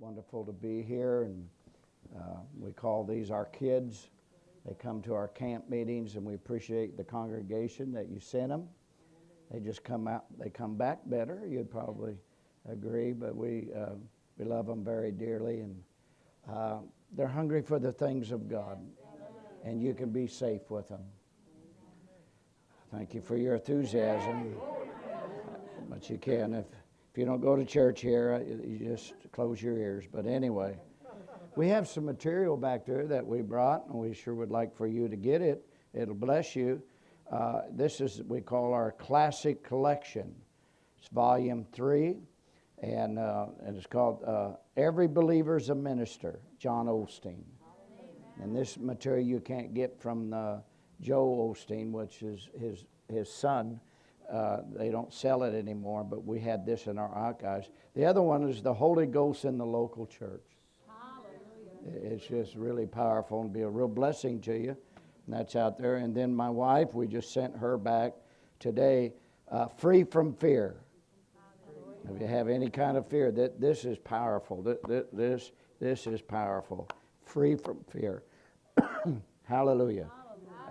wonderful to be here, and uh, we call these our kids. They come to our camp meetings, and we appreciate the congregation that you sent them. They just come out. They come back better. You'd probably agree, but we uh, we love them very dearly, and uh, they're hungry for the things of God, and you can be safe with them. Thank you for your enthusiasm, but you can if if you don't go to church here, uh, you just close your ears. But anyway, we have some material back there that we brought, and we sure would like for you to get it. It'll bless you. Uh, this is we call our classic collection. It's volume three, and uh, and it's called uh, "Every Believer's a Minister." John Osteen. And this material you can't get from uh, Joel Osteen, which is his his son uh, they don't sell it anymore, but we had this in our archives. The other one is the Holy Ghost in the local church. Hallelujah. It's just really powerful and be a real blessing to you. And that's out there. And then my wife, we just sent her back today, uh, free from fear. If you have any kind of fear, that this is powerful. This this is powerful. Free from fear. Hallelujah.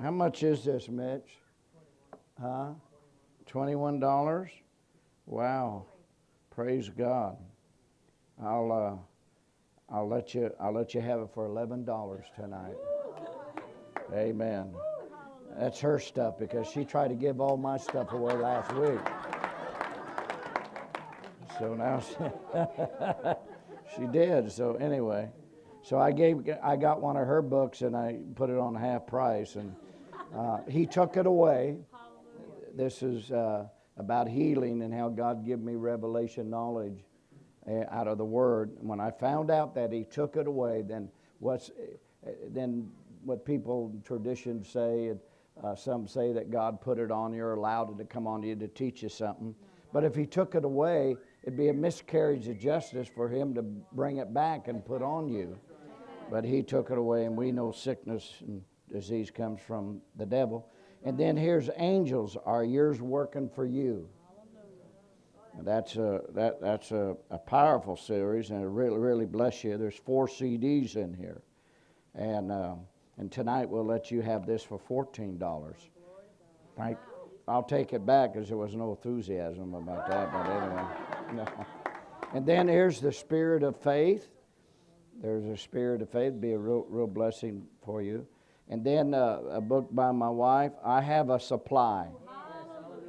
How much is this, Mitch? Huh? Twenty-one dollars. Wow, praise God. I'll uh, I'll let you I'll let you have it for eleven dollars tonight. Amen. That's her stuff because she tried to give all my stuff away last week. So now she, she did. So anyway, so I gave I got one of her books and I put it on half price and uh, he took it away this is uh, about healing and how God gave me revelation knowledge uh, out of the Word. When I found out that He took it away, then what's uh, then what people traditions say, uh, some say that God put it on you or allowed it to come on you to teach you something. But if He took it away, it'd be a miscarriage of justice for Him to bring it back and put on you. But He took it away, and we know sickness and disease comes from the devil. And then here's angels are yours working for you. that's a that that's a, a powerful series, and it really really bless you. There's four CDs in here, and uh, and tonight we'll let you have this for fourteen dollars. Right? I'll take it back because there was no enthusiasm about that, but anyway. No. And then here's the spirit of faith. There's a spirit of faith, be a real real blessing for you. And then uh, a book by my wife, I Have a Supply.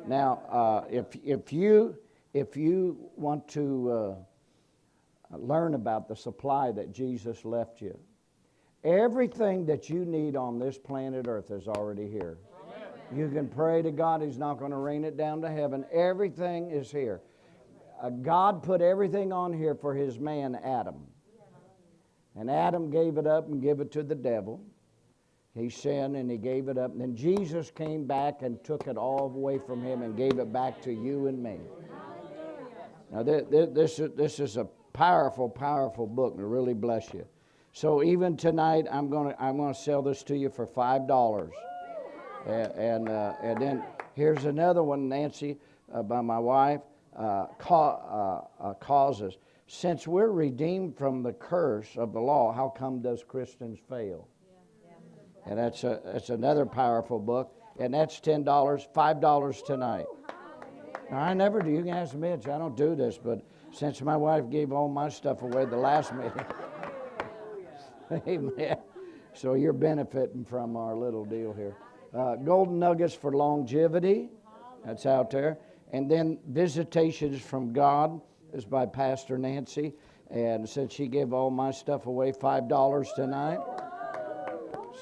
Now, uh, if, if, you, if you want to uh, learn about the supply that Jesus left you, everything that you need on this planet Earth is already here. You can pray to God, He's not going to rain it down to heaven. Everything is here. Uh, God put everything on here for His man Adam. And Adam gave it up and gave it to the devil. He sinned and he gave it up. And then Jesus came back and took it all away from him and gave it back to you and me. Now, this, this is a powerful, powerful book and really bless you. So even tonight, I'm going to I'm gonna sell this to you for $5. And, and, uh, and then here's another one, Nancy, uh, by my wife, uh, ca- uh, uh, causes. Since we're redeemed from the curse of the law, how come does Christians fail? And that's, a, that's another powerful book. And that's $10, $5 tonight. Now, I never do. You can ask Mitch. I don't do this, but since my wife gave all my stuff away the last meeting, amen. So you're benefiting from our little deal here. Uh, golden nuggets for longevity. That's out there. And then visitations from God is by Pastor Nancy. And since she gave all my stuff away, $5 tonight.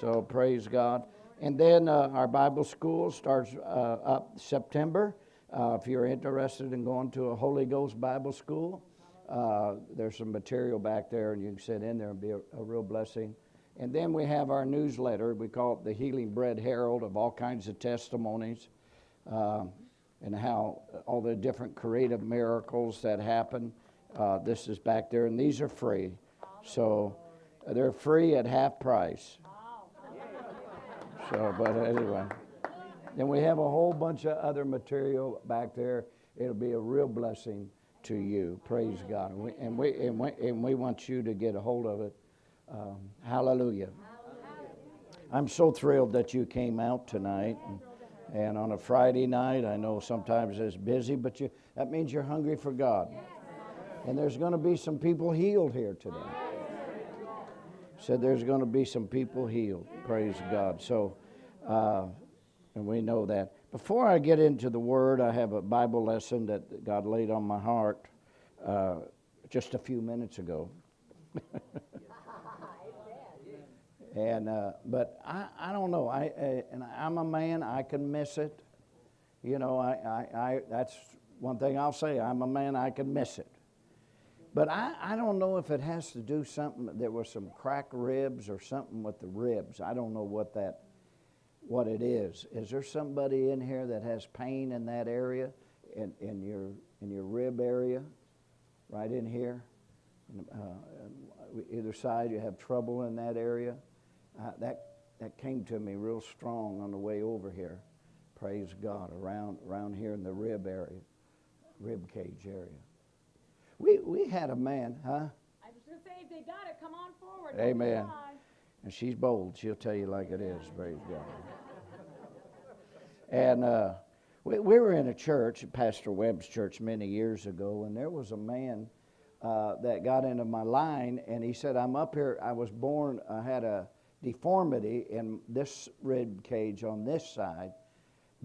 So praise God. And then uh, our Bible school starts uh, up September. Uh, if you're interested in going to a Holy Ghost Bible school, uh, there's some material back there, and you can sit in there and be a, a real blessing. And then we have our newsletter. We call it the Healing Bread Herald of all kinds of testimonies uh, and how all the different creative miracles that happen. Uh, this is back there, and these are free. So they're free at half price. So, but anyway. Then we have a whole bunch of other material back there. It'll be a real blessing. to you. Praise God. And we, and we, and we, and we want you to get a hold of it. Um, hallelujah. I'm so thrilled that you came out tonight. And, and on a Friday night, I know sometimes it's busy, but you, that means you're hungry for God. And there's going to be some people healed here today. Said there's going to be some people healed. Praise God. So, uh, and we know that. Before I get into the Word, I have a Bible lesson that God laid on my heart uh, just a few minutes ago. and uh, but I, I don't know. I uh, and I'm a man. I can miss it. You know, I, I, I that's one thing I'll say. I'm a man. I can miss it. But I, I don't know if it has to do something. There was some cracked ribs or something with the ribs. I don't know what that what it is. Is there somebody in here that has pain in that area, in, in your in your rib area, right in here? Uh, either side, you have trouble in that area. Uh, that that came to me real strong on the way over here. Praise God, around around here in the rib area, rib cage area. We we had a man, huh? I was going to say, if they got it, come on forward. Amen. And she's bold. She'll tell you like it is. Praise God. And uh, we, we were in a church, Pastor Webb's church, many years ago, and there was a man uh, that got into my line, and he said, I'm up here. I was born, I had a deformity in this rib cage on this side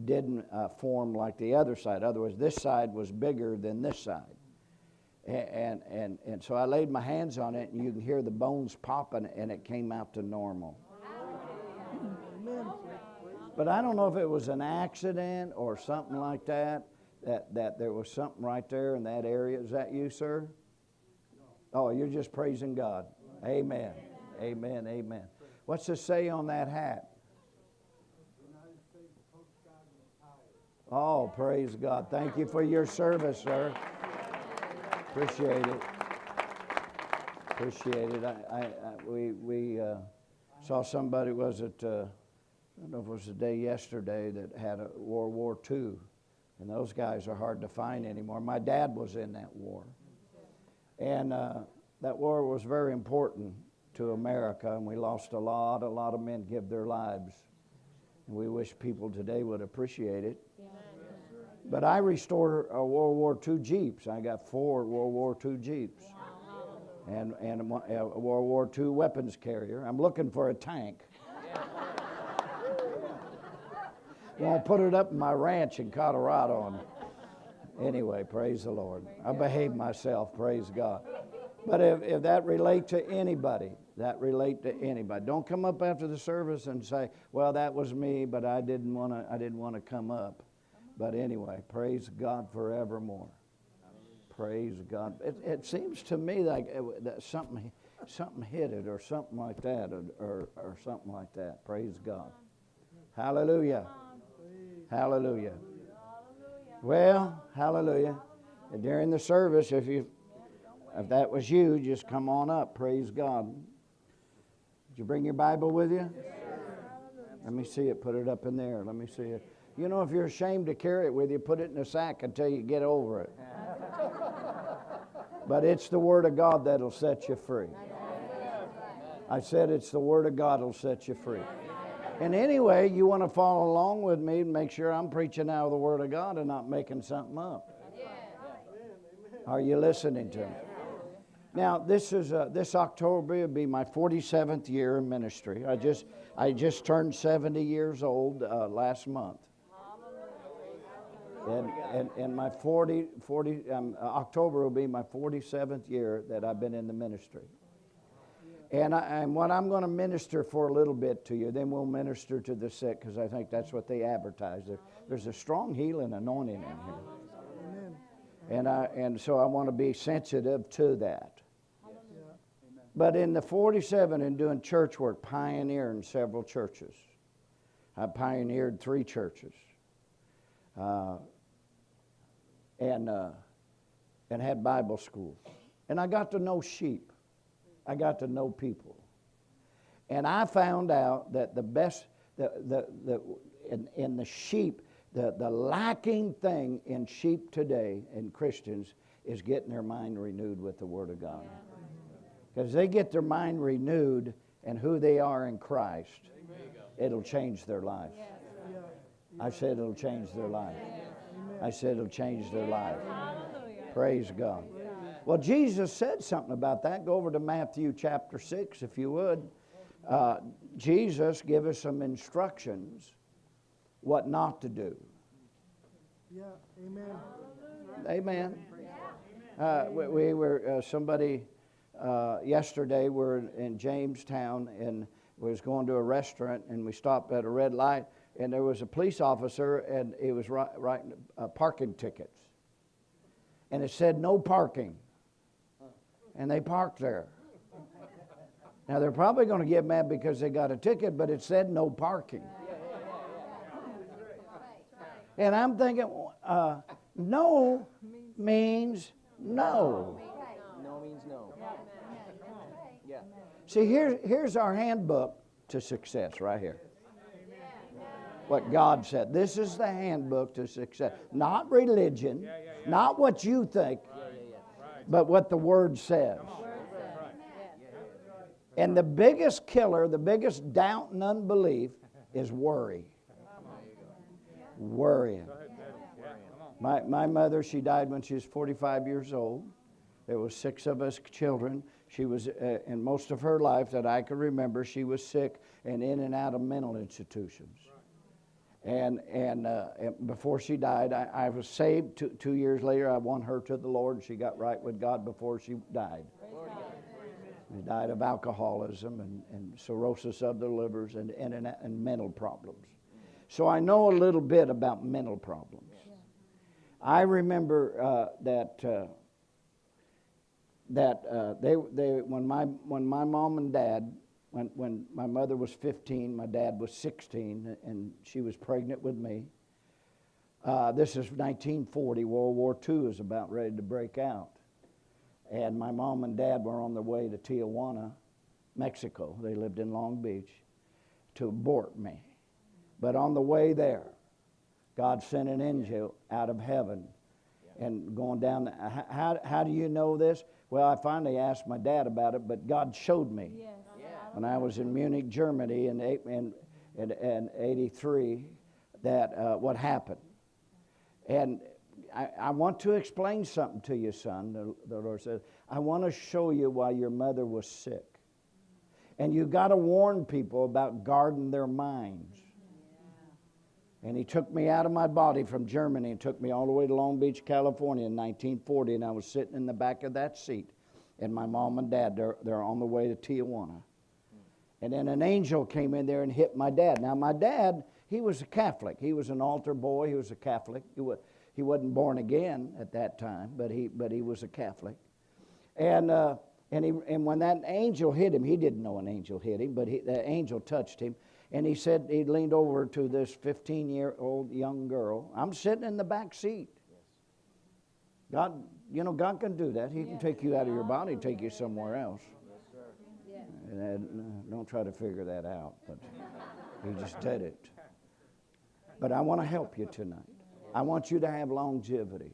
didn't uh, form like the other side. Otherwise, this side was bigger than this side. And, and, and so I laid my hands on it, and you can hear the bones popping, and it came out to normal. But I don't know if it was an accident or something like that, that, that there was something right there in that area. Is that you, sir? Oh, you're just praising God. Amen. Amen. Amen. What's it say on that hat? Oh, praise God. Thank you for your service, sir. Appreciate it. Appreciate it. I, I, I we we uh, saw somebody, was it, uh, I don't know if it was the day yesterday, that had a World War II. And those guys are hard to find anymore. My dad was in that war. And uh, that war was very important to America, and we lost a lot, a lot of men give their lives. And we wish people today would appreciate it. But I restored a World War II Jeeps. I got four World War II Jeeps. And, and a World War II weapons carrier. I'm looking for a tank. I'll put it up in my ranch in Colorado. And anyway, praise the Lord. I behaved myself, praise God. But if, if that relate to anybody, that relate to anybody. Don't come up after the service and say, "Well, that was me, but I didn't want to. I didn't want to come up." But anyway, praise God forevermore. Praise God. It, it seems to me like uh, it, that something, something hit it or something like that or, or, or something like that. Praise God. Hallelujah. Hallelujah. Well, hallelujah. During the service, if you if that was you, just come on up. Praise God. Did you bring your Bible with you? Let me see it. Put it up in there. Let me see it. You know, if you're ashamed to carry it with you, put it in a sack until you get over it. but it's the Word of God that'll set you free. I said it's the Word of God that'll set you free. And anyway, you want to follow along with me and make sure I'm preaching out of the Word of God and not making something up. Are you listening to me? Now, this is uh, this October will be my 47th year in ministry. I just I just turned 70 years old uh, last month. And, and, and my 40, 40 um, October will be my 47th year that I've been in the ministry. And, I, and what I'm going to minister for a little bit to you, then we'll minister to the sick because I think that's what they advertise. There, there's a strong healing anointing in here. And, I, and so I want to be sensitive to that. But in the 47 and doing church work, pioneering several churches. I pioneered three churches. Uh, and, uh, and had Bible school. And I got to know sheep. I got to know people. And I found out that the best, the, the, the, in, in the sheep, the, the lacking thing in sheep today, in Christians, is getting their mind renewed with the Word of God. Because they get their mind renewed and who they are in Christ, it'll change their life. I said it'll change their life. I said it'll change their life. Praise God. Well, Jesus said something about that. Go over to Matthew chapter 6, if you would. Uh, Jesus gave us some instructions what not to do. Yeah, amen. Amen. Uh, we, we were uh, somebody uh, yesterday. We're in Jamestown and was going to a restaurant and we stopped at a red light and there was a police officer and he was writing uh, parking tickets and it said no parking and they parked there. Now they're probably going to get mad because they got a ticket, but it said no parking. And I'm thinking, uh, no means no. No means no. Yeah. See, here, here's our handbook to success right here. What God said. This is the handbook to success. Not religion, not what you think, but what the Word says. And the biggest killer, the biggest doubt and unbelief is worry. Worrying. My, my mother, she died when she was 45 years old. There was six of us children. She was, uh, in most of her life that I could remember, she was sick and in and out of mental institutions. And, and, uh, and before she died, I, I was saved. Two, two years later, I won her to the Lord. She got right with God before she died. She died of alcoholism and, and cirrhosis of the livers and, and, and, mental problems. So I know a little bit about mental problems. I remember uh, that uh, that uh, they they when my when my mom and dad when when my mother was 15, my dad was 16, and she was pregnant with me. Uh, this is 1940. World War II is about ready to break out, and my mom and dad were on their way to Tijuana, Mexico. They lived in Long Beach to abort me, but on the way there, God sent an angel out of heaven and going down. The, how, how do you know this? Well, I finally asked my dad about it, but God showed me when I was in Munich, Germany in, in, in, in 83 that uh, what happened. And I, I want to explain something to you, son, the, the Lord said. I want to show you why your mother was sick. And you got to warn people about guarding their minds. And he took me out of my body from Germany and took me all the way to Long Beach, California in 1940. And I was sitting in the back of that seat. And my mom and dad, they're, they're on the way to Tijuana. And then an angel came in there and hit my dad. Now, my dad, he was a Catholic. He was an altar boy. He was a Catholic. He, was, he wasn't born again at that time, but he, but he was a Catholic. And, uh, and, he, and when that angel hit him, he didn't know an angel hit him, but he, the angel touched him. And he said, he leaned over to this 15 year old young girl. I'm sitting in the back seat. God, you know, God can do that. He can take you out of your body, take you somewhere else. And uh, don't try to figure that out, but he just did it. But I want to help you tonight. I want you to have longevity.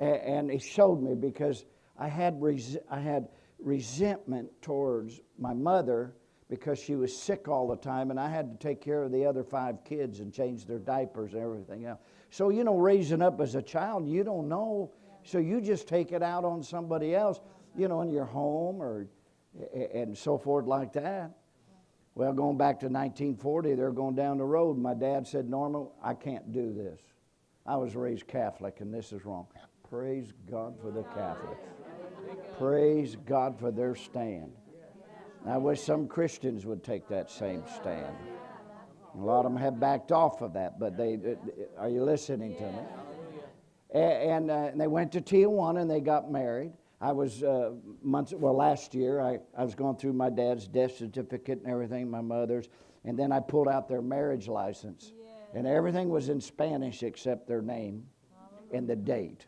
A- And he showed me because I had, res- I had resentment towards my mother because she was sick all the time and I had to take care of the other five kids and change their diapers and everything else. So, you know, raising up as a child, you don't know. So you just take it out on somebody else, you know, in your home or and so forth like that. Well, going back to 1940, they're going down the road. My dad said, Norma, I can't do this. I was raised Catholic, and this is wrong. Praise God for the Catholics. Praise God for their stand. I wish some Christians would take that same stand. A lot of them have backed off of that, but they are you listening to me? And, uh, and they went to Tijuana and they got married. I was uh, months, well, last year, I, I was going through my dad's death certificate and everything, my mother's, and then I pulled out their marriage license. And everything was in Spanish except their name and the date.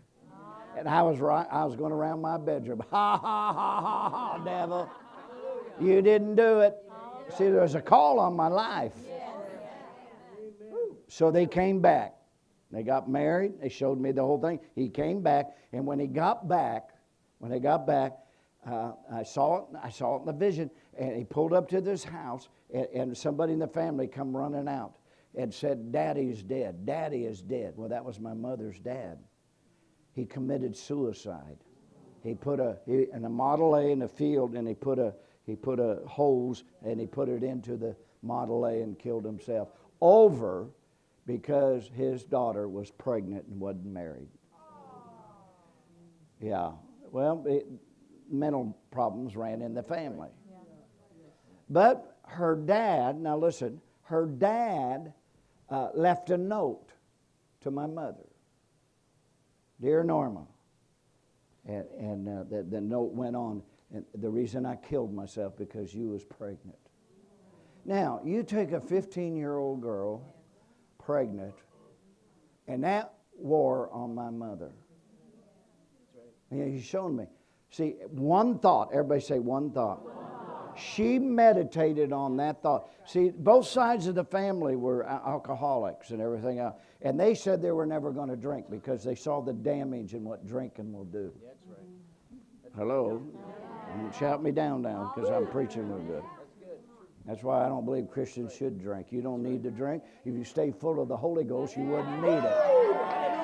And I was right, I was going around my bedroom. Ha ha ha ha ha, devil. You didn't do it. See, there was a call on my life. So they came back. They got married. They showed me the whole thing. He came back, and when he got back, when they got back, uh, I saw it. I saw it in the vision, and he pulled up to this house, and, and somebody in the family come running out and said, "Daddy's dead. Daddy is dead." Well, that was my mother's dad. He committed suicide. He put a he, in a Model A in the field, and he put a he put a hose and he put it into the Model A and killed himself over because his daughter was pregnant and wasn't married. Yeah. Well, it, mental problems ran in the family. But her dad, now listen, her dad uh, left a note to my mother Dear Norma, and, and uh, the, the note went on, and the reason I killed myself because you was pregnant. Now, you take a 15 year old girl, pregnant, and that wore on my mother. He's shown me. See, one thought, everybody say one thought. She meditated on that thought. See, both sides of the family were alcoholics and everything else. And they said they were never going to drink because they saw the damage and what drinking will do. That's right. Hello? Don't shout me down now because I'm preaching real good. That's why I don't believe Christians should drink. You don't need to drink. If you stay full of the Holy Ghost, you wouldn't need it.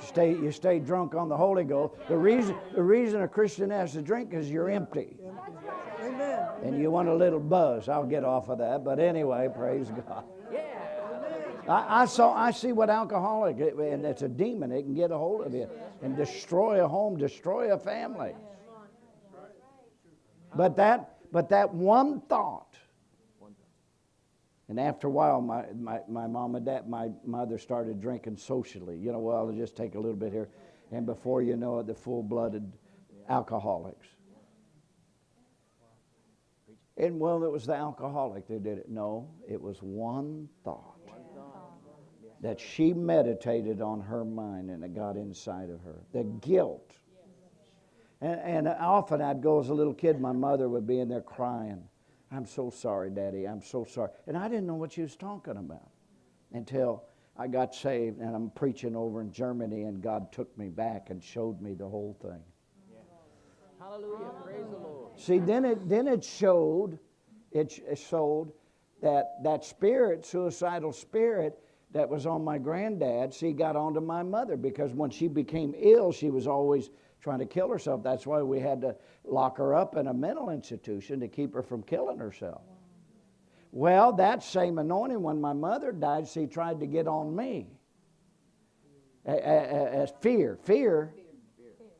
Stay, you stay drunk on the Holy Ghost. The reason, the reason a Christian has to drink is you're empty. Amen. And you want a little buzz. I'll get off of that. But anyway, praise God. I, I saw I see what alcoholic and it's a demon. It can get a hold of you and destroy a home, destroy a family. But that but that one thought. And after a while, my, my, my mom and dad, my mother started drinking socially. You know, well, I'll just take a little bit here. And before you know it, the full blooded alcoholics. And well, it was the alcoholic that did it. No, it was one thought that she meditated on her mind and it got inside of her. The guilt. And, and often I'd go as a little kid, my mother would be in there crying. I'm so sorry, Daddy. I'm so sorry. And I didn't know what she was talking about until I got saved and I'm preaching over in Germany and God took me back and showed me the whole thing. Hallelujah. Praise the Lord. See, then it then it showed, it, it showed that that spirit, suicidal spirit that was on my granddad, see, got onto my mother because when she became ill, she was always trying to kill herself. That's why we had to lock her up in a mental institution to keep her from killing herself. Well, that same anointing, when my mother died, she tried to get on me. As fear, fear,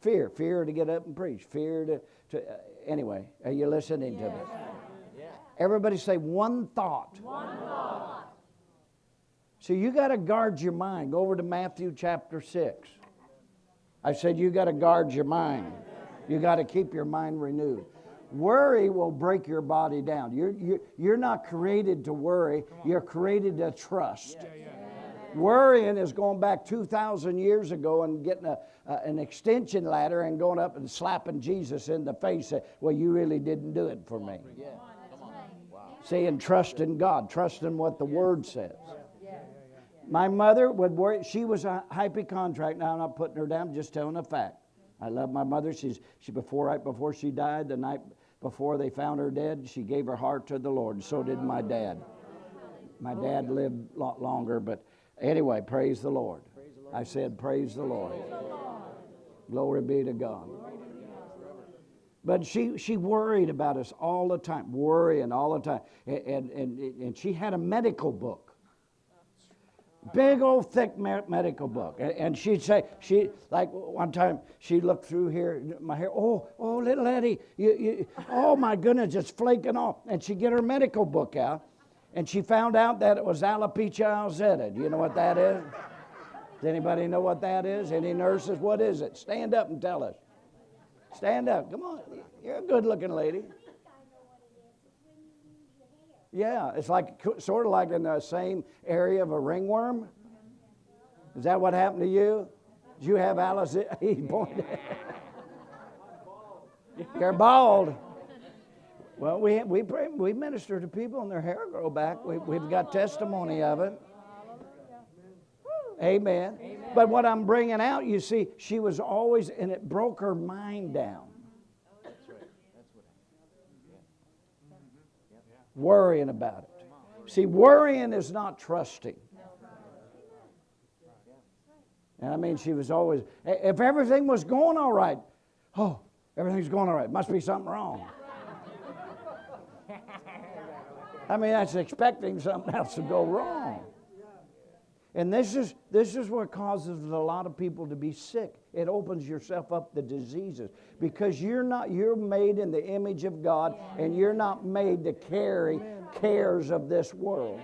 fear, fear to get up and preach, fear to, to uh, anyway, are you listening to me? Everybody say one thought. One thought. So you got to guard your mind. Go over to Matthew chapter 6. I said you got to guard your mind. You got to keep your mind renewed. Worry will break your body down. You're, you're, you're not created to worry, you're created to trust. Worrying is going back 2,000 years ago and getting a, uh, an extension ladder and going up and slapping Jesus in the face. Say, well, you really didn't do it for me. Yeah. Come on. Saying trust in God, trust in what the Word says. My mother would worry. She was a hypochondriac. Now I'm not putting her down, just telling a fact. I love my mother. She's she before right before she died, the night before they found her dead, she gave her heart to the Lord. So did my dad. My dad lived a lot longer, but anyway, praise the Lord. I said, praise the Lord. Glory be to God. But she, she worried about us all the time, worrying all the time. And, and, and she had a medical book. Big old thick me- medical book. And, and she'd say, she like one time she looked through here, my hair, oh, oh, little Eddie, you, you, oh my goodness, it's flaking off. And she'd get her medical book out, and she found out that it was alopecia areata. Do you know what that is? Does anybody know what that is? Any nurses? What is it? Stand up and tell us. Stand up. Come on. You're a good looking lady. Yeah, it's like sort of like in the same area of a ringworm. Is that what happened to you? Did you have Alice? He pointed. You're bald. Well, we we pray, we minister to people and their hair grow back. We, we've got testimony of it. Amen. But what I'm bringing out, you see, she was always, and it broke her mind down. Worrying about it. See, worrying is not trusting. And I mean, she was always, if everything was going all right, oh, everything's going all right, must be something wrong. I mean, that's expecting something else to go wrong. And this is this is what causes a lot of people to be sick. It opens yourself up to diseases because you're not you're made in the image of God and you're not made to carry cares of this world.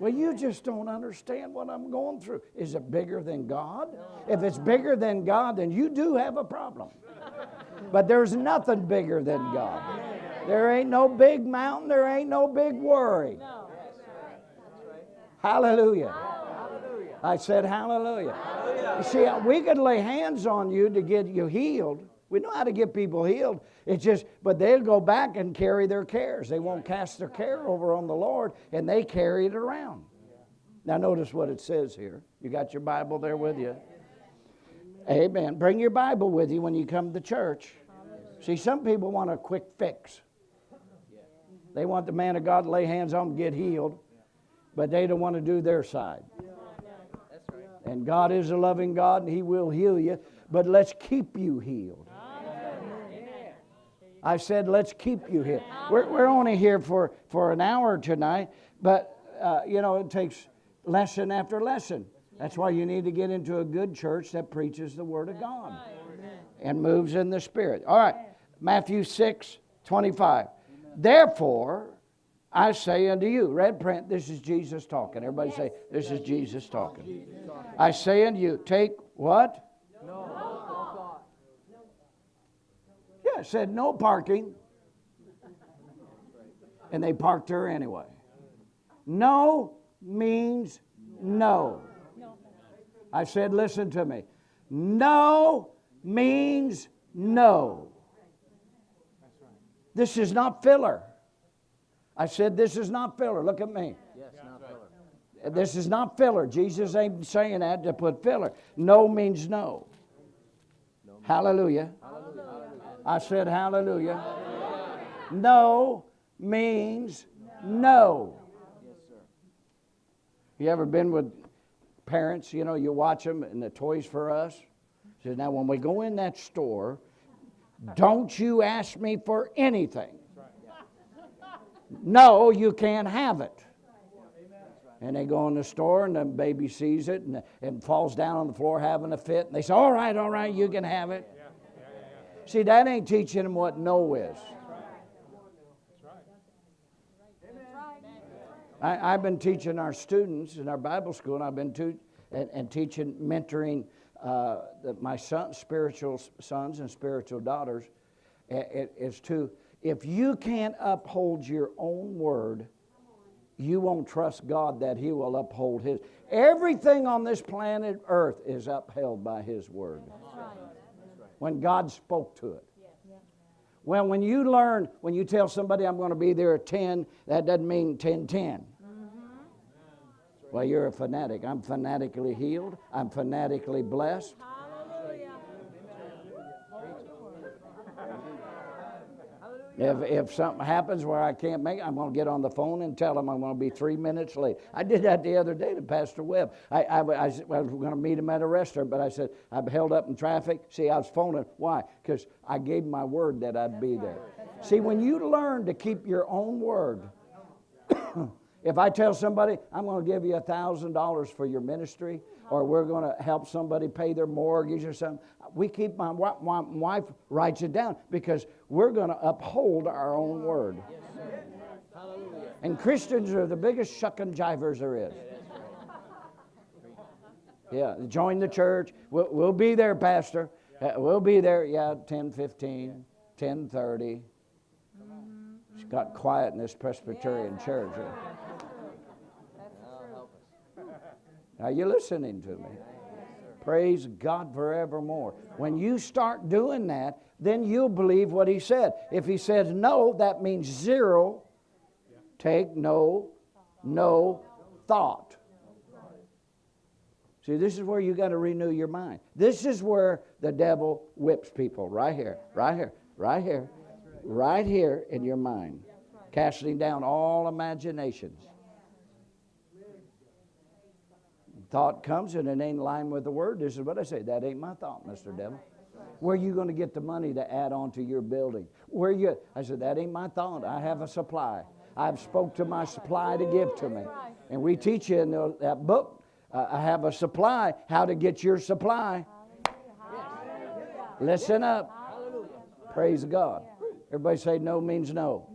Well, you just don't understand what I'm going through. Is it bigger than God? If it's bigger than God, then you do have a problem. But there's nothing bigger than God. There ain't no big mountain, there ain't no big worry. Hallelujah. I said hallelujah. You see, we could lay hands on you to get you healed. We know how to get people healed. It's just, but they'll go back and carry their cares. They won't cast their care over on the Lord, and they carry it around. Now, notice what it says here. You got your Bible there with you? Amen. Bring your Bible with you when you come to church. See, some people want a quick fix. They want the man of God to lay hands on them, get healed, but they don't want to do their side. And God is a loving God, and He will heal you, but let's keep you healed. I said, let's keep you here. We're, we're only here for, for an hour tonight, but, uh, you know, it takes lesson after lesson. That's why you need to get into a good church that preaches the Word of God and moves in the Spirit. All right, Matthew 6 25. Therefore, I say unto you, red print, this is Jesus talking. Everybody say, this is Jesus talking. I say unto you, take what? No. Yeah, it said no parking. And they parked her anyway. No means no. I said, listen to me. No means no. This is not filler. I said, this is not filler. Look at me. Yes, not filler. This is not filler. Jesus ain't saying that to put filler. No means no. Hallelujah. I said hallelujah. No means no. You ever been with parents? You know, you watch them and the Toys for Us. Says now when we go in that store, don't you ask me for anything. No, you can't have it. And they go in the store, and the baby sees it and, and falls down on the floor having a fit. And they say, All right, all right, you can have it. See, that ain't teaching them what no is. I, I've been teaching our students in our Bible school, and I've been to, and, and teaching, mentoring uh, my son, spiritual sons and spiritual daughters. It, is to, if you can't uphold your own word, you won't trust God that He will uphold His. Everything on this planet Earth is upheld by His word. When God spoke to it. Well, when you learn, when you tell somebody I'm going to be there at 10, that doesn't mean 10 10. Well, you're a fanatic. I'm fanatically healed. I'm fanatically blessed. If, if something happens where I can't make it, I'm going to get on the phone and tell them I'm going to be three minutes late. I did that the other day to Pastor Webb. I, I, I, I was going to meet him at a restaurant, but I said, I'm held up in traffic. See, I was phoning. Why? Because I gave my word that I'd be there. See, when you learn to keep your own word, if I tell somebody, I'm going to give you a $1,000 for your ministry, or we're going to help somebody pay their mortgage or something, we keep, my, my wife writes it down because we're going to uphold our own word. And Christians are the biggest shucking jivers there is. Yeah, join the church. We'll, we'll be there, Pastor. Uh, we'll be there, yeah, 10, 15, 10, 30. It's got quiet in this Presbyterian church. Are you listening to me? Praise God forevermore. When you start doing that, then you'll believe what he said. If he says no, that means zero. Take no, no thought. See, this is where you got to renew your mind. This is where the devil whips people right here, right here, right here, right here in your mind, casting down all imaginations. Thought comes and it ain't in line with the word. This is what I say. That ain't my thought, Mr. Devil. Where are you going to get the money to add on to your building? Where you? I said that ain't my thought. I have a supply. I've spoke to my supply to give to me, and we teach you in the, that book. Uh, I have a supply. How to get your supply? Listen up. Praise God. Everybody say no means no.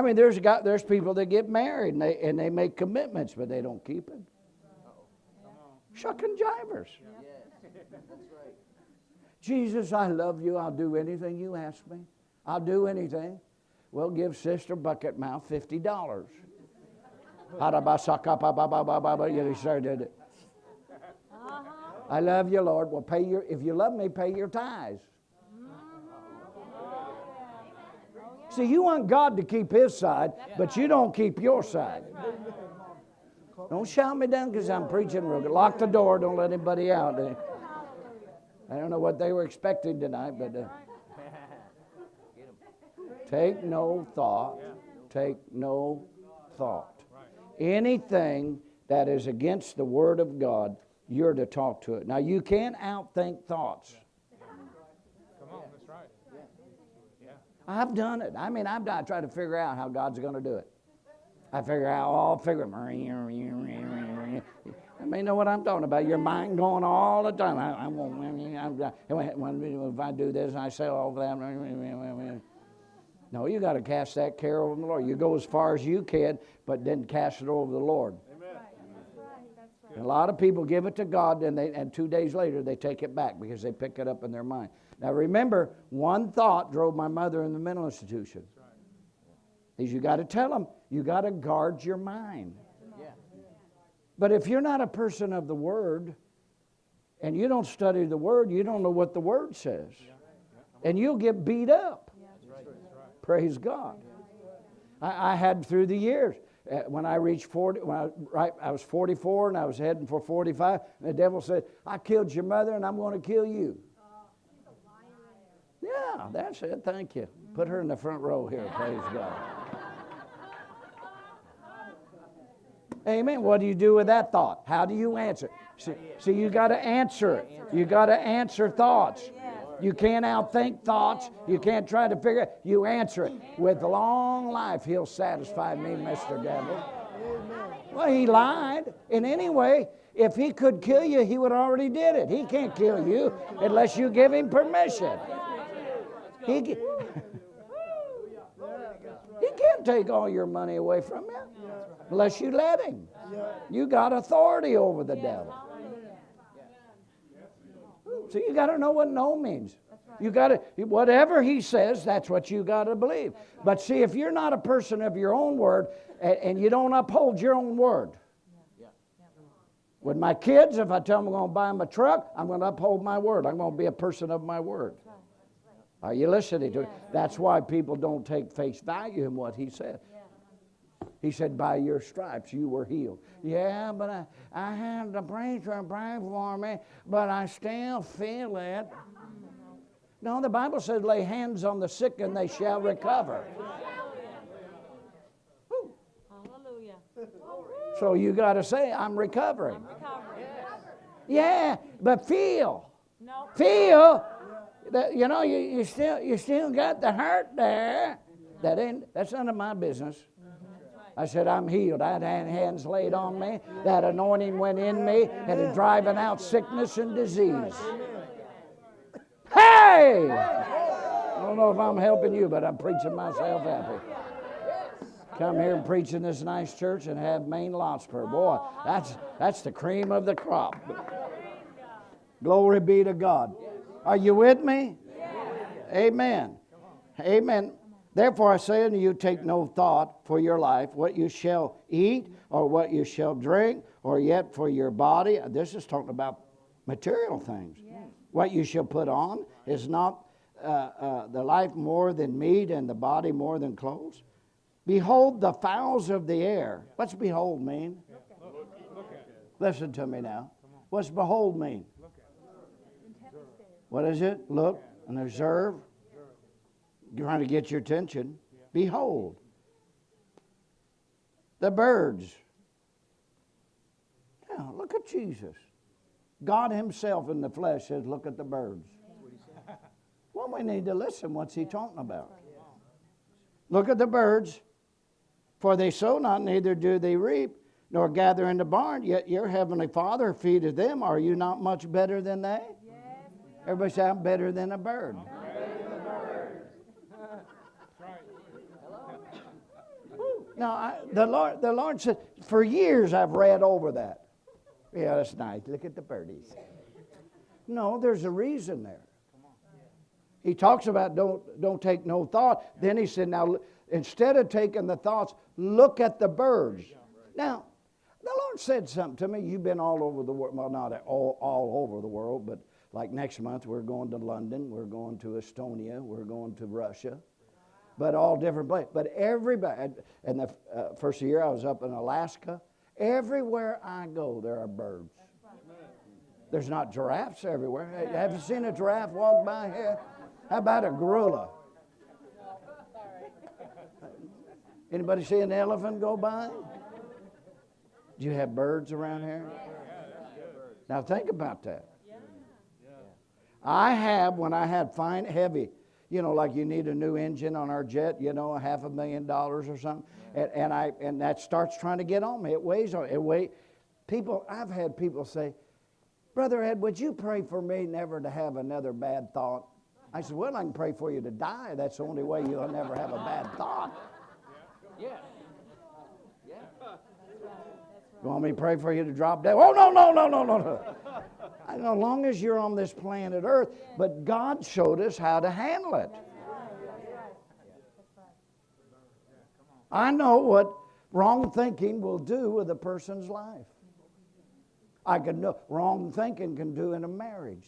I mean, there's got there's people that get married and they and they make commitments, but they don't keep it. Shucking jivers. Jesus, I love you. I'll do anything you ask me. I'll do anything. Well, give Sister Bucket Mouth fifty dollars. You started it. I love you, Lord. Well, pay your if you love me, pay your tithes. See, you want God to keep His side, but you don't keep your side. Don't shout me down because I'm preaching real good. Lock the door. Don't let anybody out. I don't know what they were expecting tonight, but uh, take no thought. Take no thought. Anything that is against the Word of God, you're to talk to it. Now, you can't outthink thoughts. Come on, that's right. I've done it. I mean, I've tried to figure out how God's going to do it. I figure out, oh, all figure. it. I mean, know what I'm talking about. Your mind going all the time. I, I won't. I'm, if I do this, I say all that. No, you got to cast that care over the Lord. You go as far as you can, but then cast it over the Lord. A lot of people give it to God, and, they, and two days later they take it back because they pick it up in their mind. Now remember, one thought drove my mother in the mental institution. Is you got to tell them, you got to guard your mind. But if you're not a person of the Word, and you don't study the Word, you don't know what the Word says. And you'll get beat up. Praise God. I, I had through the years, uh, when I reached 40, when I, right, I was 44 and I was heading for 45, and the devil said, I killed your mother and I'm going to kill you. Yeah, that's it. Thank you. Put her in the front row here. Praise God. Amen. What do you do with that thought? How do you answer? See, see you got to answer. You got to answer thoughts. You can't outthink thoughts. You can't try to figure it. You answer it. With long life, he'll satisfy me, Mr. Devil. Well, he lied. In any way, if he could kill you, he would already did it. He can't kill you unless you give him permission. He, he can't take all your money away from you unless you let him. You got authority over the devil. So you got to know what no means. You got to whatever he says, that's what you got to believe. But see, if you're not a person of your own word and, and you don't uphold your own word, with my kids, if I tell them I'm going to buy them a truck, I'm going to uphold my word. I'm going to be a person of my word. Are you listening to it? That's why people don't take face value in what he said. He said, By your stripes you were healed. Yeah, but I, I had the preacher pray for me, but I still feel it. No, the Bible says, Lay hands on the sick and they shall recover. Hallelujah. So you got to say, I'm recovering. I'm recovering. Yeah, but feel. No. Feel that, you know, you, you, still, you still got the hurt there. That ain't, that's none of my business. I said, I'm healed. I had hands laid on me. That anointing went in me and driving out sickness and disease. Hey! I don't know if I'm helping you, but I'm preaching myself happy. Come here and preach in this nice church and have main lots per boy. That's that's the cream of the crop. Glory be to God. Are you with me? Amen. Amen. Therefore I say unto you, take no thought for your life, what you shall eat, or what you shall drink, or yet for your body. This is talking about material things. What you shall put on is not uh, uh, the life more than meat, and the body more than clothes. Behold the fowls of the air. What's behold mean? Listen to me now. What's behold mean? What is it? Look and observe. Trying to get your attention. Behold. The birds. Now, look at Jesus. God Himself in the flesh says, Look at the birds. Well, we need to listen. What's He talking about? Look at the birds, for they sow not, neither do they reap, nor gather in the barn, yet your heavenly Father feedeth them. Are you not much better than they? Everybody say, I'm better than a bird. Now, I, the Lord, the Lord said, for years I've read over that. Yeah, that's nice. Look at the birdies. No, there's a reason there. He talks about don't don't take no thought. Then he said, now instead of taking the thoughts, look at the birds. Now, the Lord said something to me. You've been all over the world. Well, not all, all over the world, but like next month we're going to London, we're going to Estonia, we're going to Russia, but all different places. But everybody, and the uh, first year I was up in Alaska. Everywhere I go, there are birds. There's not giraffes everywhere. Have you seen a giraffe walk by here? How about a gorilla? Anybody see an elephant go by? Do you have birds around here? Now think about that. I have when I had fine heavy, you know, like you need a new engine on our jet, you know, a half a million dollars or something, and, and I and that starts trying to get on me. It weighs on it. Weigh. People, I've had people say, Brother Ed, would you pray for me never to have another bad thought? I said, Well, I can pray for you to die. That's the only way you'll never have a bad thought. Yeah. You want me to pray for you to drop dead? Oh, no, no, no, no, no, no. I know, as long as you're on this planet Earth, but God showed us how to handle it. I know what wrong thinking will do with a person's life. I can know wrong thinking can do in a marriage.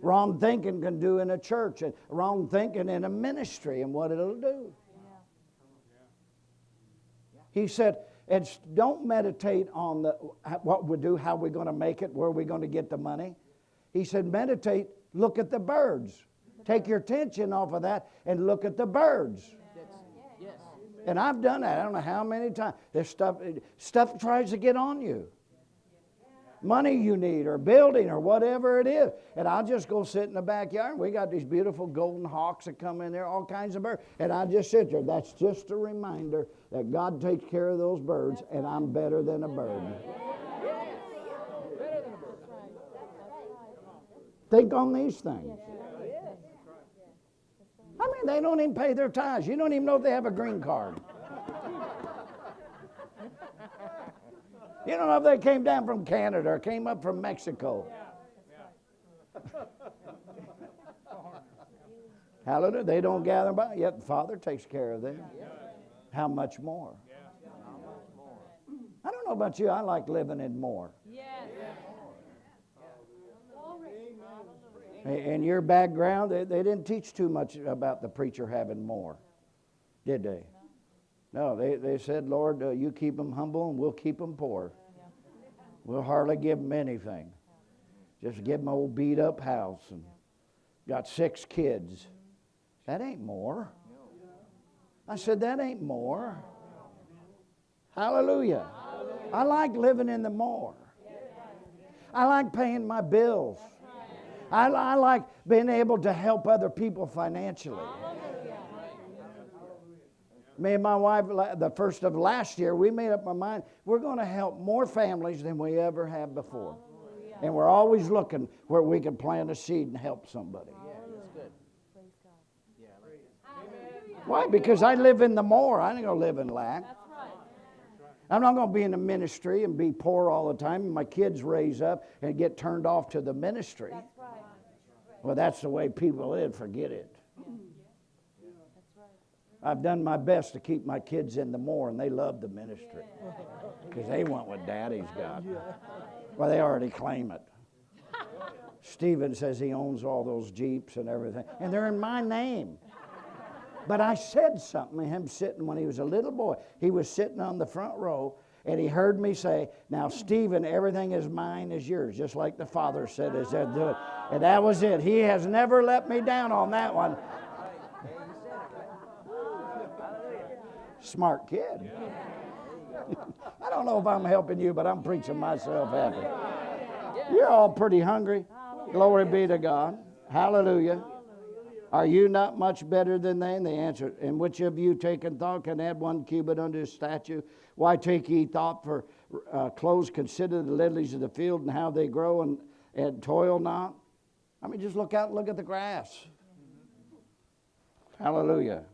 Wrong thinking can do in a church, and wrong thinking in a ministry, and what it'll do. He said, and don't meditate on the, what we do, how we're going to make it, where we're going to get the money. He said, meditate, look at the birds. Take your attention off of that and look at the birds. Yes. And I've done that. I don't know how many times. There's stuff, eh, stuff tries to get on you. Money you need, or building, or whatever it is. And I'll just go sit in the backyard. We got these beautiful golden hawks that come in there, all kinds of birds. And I just sit there. That's just a reminder that God takes care of those birds, and I'm better than a bird. Think on these things. I mean, they don't even pay their tithes. You don't even know if they have a green card. You don't know if they came down from Canada or came up from Mexico. Hallelujah. They don't gather by, yet the Father takes care of them. How much more? I don't know about you, I like living in more. Yes. In your background, they, they didn't teach too much about the preacher having more, did they? No, they, they said, Lord, uh, you keep them humble and we'll keep them poor. We'll hardly give them anything. Just give them a old beat up house and got six kids. That ain't more. I said, that ain't more. Hallelujah. I like living in the more. I like paying my bills. I, I like being able to help other people financially. Me and my wife, the first of last year, we made up our mind we're going to help more families than we ever have before. And we're always looking where we can plant a seed and help somebody. Why? Because I live in the more. I ain't going to live in lack. I'm not going to be in the ministry and be poor all the time. And my kids raise up and get turned off to the ministry. Well, that's the way people live. Forget it. I've done my best to keep my kids in the more, and they love the ministry because they want what daddy's got. Well, they already claim it. Stephen says he owns all those Jeeps and everything, and they're in my name. But I said something to him sitting when he was a little boy. He was sitting on the front row, And he heard me say, Now, Stephen, everything is mine is yours, just like the Father said, is said do it. And that was it. He has never let me down on that one. Smart kid. I don't know if I'm helping you, but I'm preaching myself happy. You're all pretty hungry. Glory be to God. Hallelujah. Are you not much better than they? And they answered, And which of you taking thought can add one cubit unto his statue? Why take ye thought for uh, clothes? Consider the lilies of the field and how they grow and, and toil not. I mean, just look out and look at the grass. Hallelujah.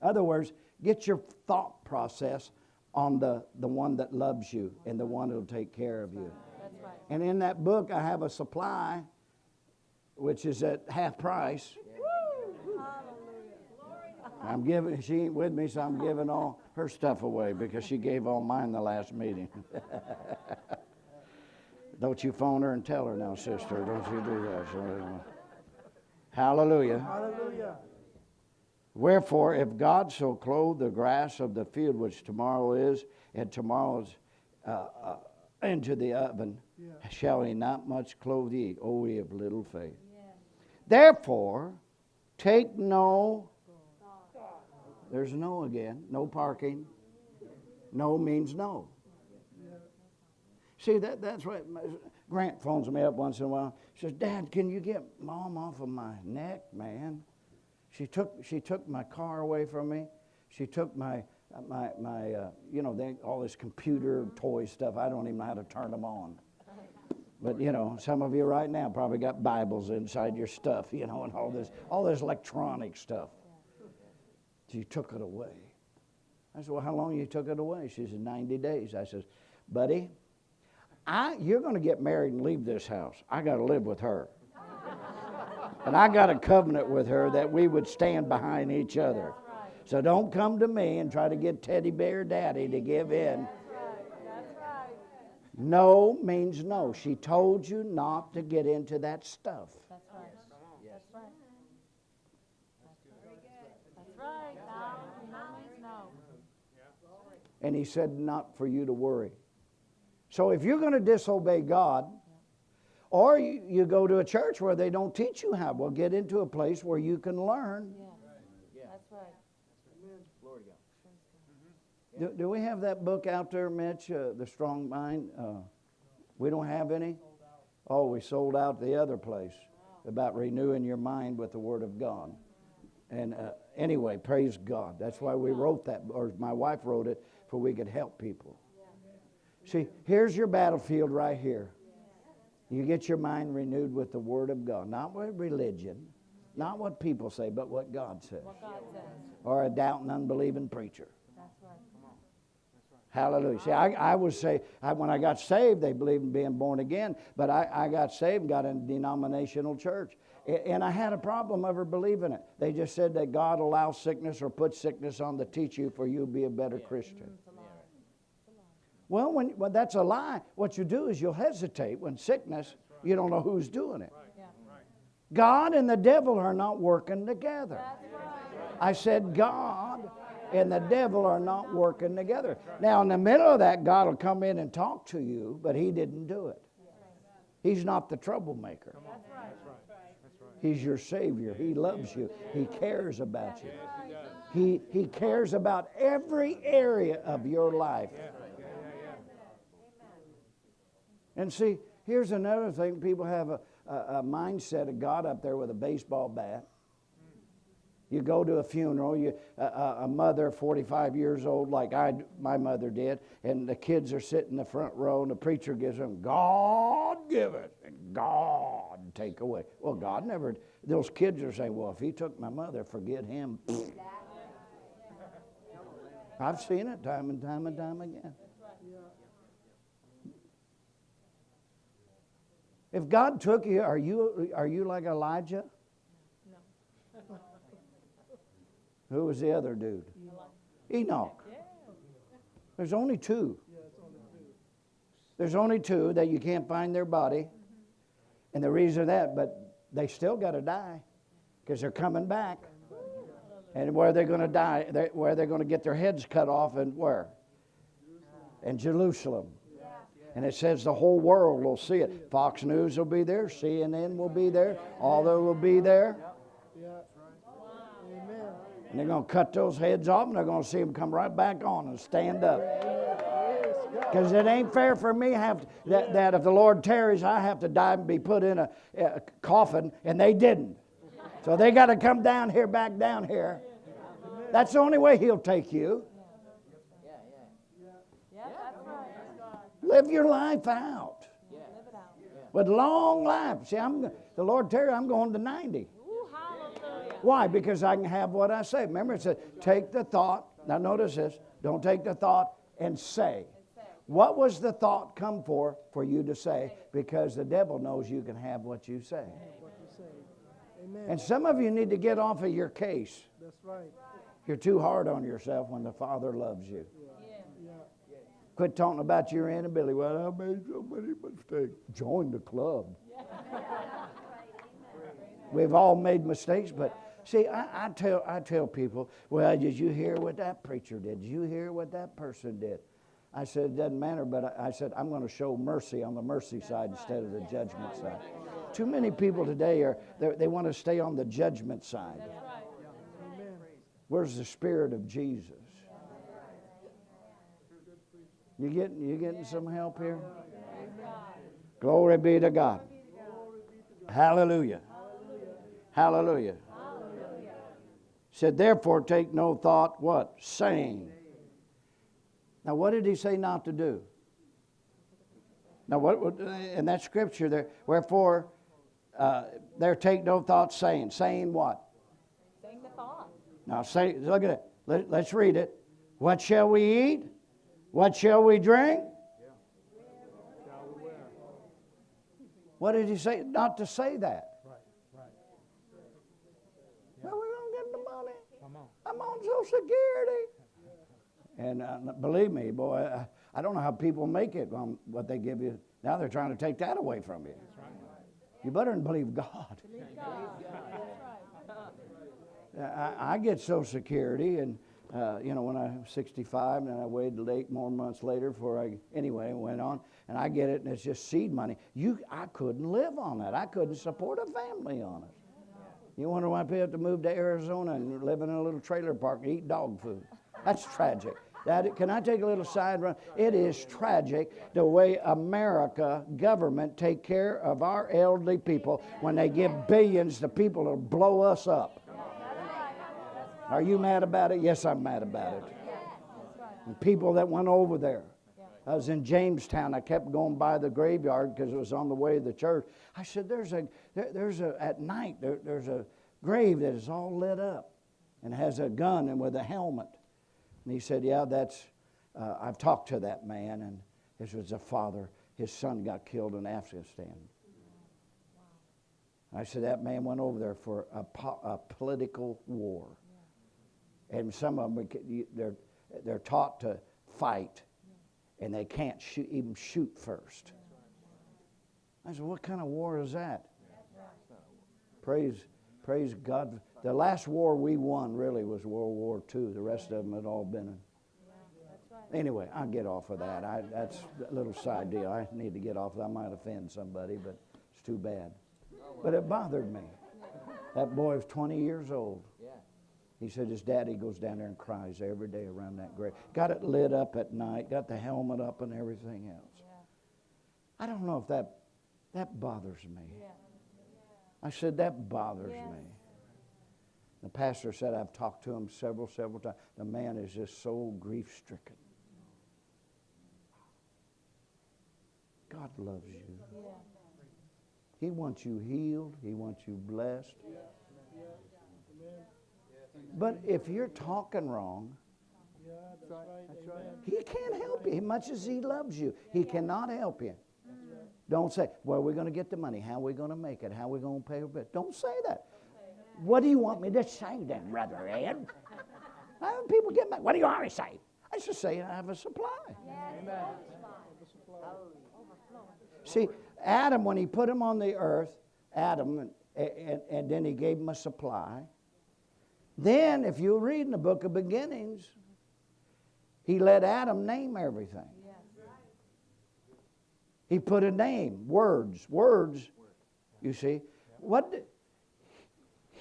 Other words, get your thought process on the, the one that loves you and the one that'll take care of you. Right. And in that book, I have a supply, which is at half price. I'm giving, she ain't with me, so I'm giving all her stuff away because she gave all mine the last meeting. Don't you phone her and tell her now, sister. Don't you do that. So, hallelujah. Hallelujah. Wherefore, if God so clothe the grass of the field, which tomorrow is, and tomorrow's uh, uh, into the oven, Yeah. shall he not much clothe ye, O ye of little faith? Therefore, take no, there's no again, no parking. No means no. See, that, that's right. Grant phones me up once in a while. Says, Dad, can you get mom off of my neck, man? She took, she took my car away from me. She took my, my, my uh, you know, they, all this computer toy stuff. I don't even know how to turn them on. But you know, some of you right now probably got Bibles inside your stuff, you know, and all this, all this electronic stuff. She took it away. I said, Well, how long you took it away? She said, 90 days. I said, Buddy, I, you're going to get married and leave this house. I got to live with her. And I got a covenant with her that we would stand behind each other. So don't come to me and try to get teddy bear daddy to give in. No means no. She told you not to get into that stuff. That's right. That's right. That's right. And he said, not for you to worry. So if you're going to disobey God, or you, you go to a church where they don't teach you how, well, get into a place where you can learn. Yeah. That's right. Glory to God. Do, do we have that book out there, Mitch, uh, The Strong Mind? Uh, we don't have any? Oh, we sold out the other place about renewing your mind with the Word of God. And uh, anyway, praise God. That's why we wrote that, or my wife wrote it, for we could help people. See, here's your battlefield right here. You get your mind renewed with the Word of God, not with religion, not what people say, but what God says, What God says. or a doubting, unbelieving preacher. That's right. Hallelujah. See, I, I would say, I, when I got saved, they believed in being born again, but I, I got saved and got in a denominational church. And I had a problem ever believing it. They just said that God allows sickness or puts sickness on to teach you for you to be a better Christian. Mm-hmm. Well, when, well, that's a lie. What you do is you'll hesitate when sickness, you don't know who's doing it. Yeah. God and the devil are not working together. Right. I said, God and the devil are not working together. Now, in the middle of that, God will come in and talk to you, but He didn't do it. He's not the troublemaker. He's your Savior. He loves you. He cares about you. He, he cares about every area of your life. And see, here's another thing people have a, a, a mindset of God up there with a baseball bat. You go to a funeral, you, a, mother, 45 years old, like I, my mother did, and the kids are sitting in the front row, and the preacher gives them, God give it, and God take away. Well, God never, those kids are saying, well, if he took my mother, forget him. I've seen it time and time and time again. If God took you, are you, are you like Elijah? No. Who was the other dude? Enoch. There's only two. There's only two that you can't find their body. Mm-hmm. And the reason that, but they still got to die because they're coming back. And where they're going to die, where they're going to get their heads cut off, and where? In Jerusalem. And it says the whole world will see it. Fox News will be there, CNN will be there, all that will be there. And they're going to cut those heads off and they're going to see them come right back on and stand up. Because it ain't fair for me have to, that, that if the Lord tarries, I have to die and be put in a, a coffin, and they didn't. So they got to come down here, back down here. That's the only way He'll take you. Yeah, yeah. Yeah, that's right. Live your life out Live it out. with long life. See, I'm the Lord tarries. I'm going to ninety. Ooh. Why? Because I can have what I say. Remember, it said, take the thought. Now, notice this. Don't take the thought and say. What was the thought come for? For you to say. Because the devil knows you can have what you say. What you say. Amen. And some of you need to get off of your case. That's right. You're too hard on yourself when the Father loves you. Quit talking about your inability. Well, I made so many mistakes. Join the club. We've all made mistakes, but see, I, I tell I tell people, well, did you hear what that preacher did? Did you hear what that person did? I said, it doesn't matter, but I, I said, I'm going to show mercy on the mercy side instead of the judgment side. Too many people today are they, they want to stay on the judgment side. Where's the spirit of Jesus? You getting you getting some help here? Glory be to God. Hallelujah. Hallelujah. Said, therefore, take no thought, what? Saying. Now, what did he say not to do? Now, what in that scripture there, wherefore, uh, there take no thought saying. Saying what? Sing the thought. Now, say, look at it. Let, let's read it. What shall we eat? What shall we drink? What did he say? Not to say that. Right, right. Well, we don't get the money. Come on. I'm on Social Security. And uh, believe me, boy, I, I don't know how people make it on what they give you. Now they're trying to take that away from you. You better believe God. I, I get Social Security, and uh, you know when I was 65, and I waited eight more months later before I anyway went on, and I get it, and it's just seed money. You, I couldn't live on that. I couldn't support a family on it. You wonder why people have to move to Arizona and live in a little trailer park and eat dog food? That's tragic. That, can I take a little side run? It is tragic the way America government take care of our elderly people when they give billions to people to blow us up. Are you mad about it? Yes, I'm mad about it. And people that went over there. I was in Jamestown. I kept going by the graveyard because it was on the way to the church. I said, "There's a, there, there's a at night there, there's a grave that is all lit up, and has a gun and with a helmet." And he said, "Yeah, that's. Uh, I've talked to that man, and this was a father. His son got killed in Afghanistan." I said, "That man went over there for a, po- a political war." And some of them they're they're taught to fight, and they can't shoot, even shoot first. I said, "What kind of war is that?" Praise, praise God. The last war we won really was World War II. The rest of them had all been. In. Anyway, I'll get off of that. I, that's a little side deal. I need to get off. Of that. I might offend somebody, but it's too bad. But it bothered me. That boy was 20 years old. Yeah. He said his daddy goes down there and cries every day around that grave. Got it lit up at night, got the helmet up and everything else. I don't know if that that bothers me. Yeah. I said that bothers Yes. me. The pastor said I've talked to him several, several times. The man is just so grief stricken. God loves you. Yeah. He wants you healed. He wants you blessed. But if you're talking wrong. He can't help you. Much as he loves you, he cannot help you. Don't say, "Where are we going to get the money? How are we going to make it? How are we going to pay our bill?" Don't say that. What do you want me to say then, Brother Ed? How do people get mad? What do you want me to say? I should say I have a supply. See, Adam, when he put him on the earth, Adam, and, and, and then he gave him a supply. Then, if you read in the book of beginnings, he let Adam name everything. He put a name, words, words. You see, what?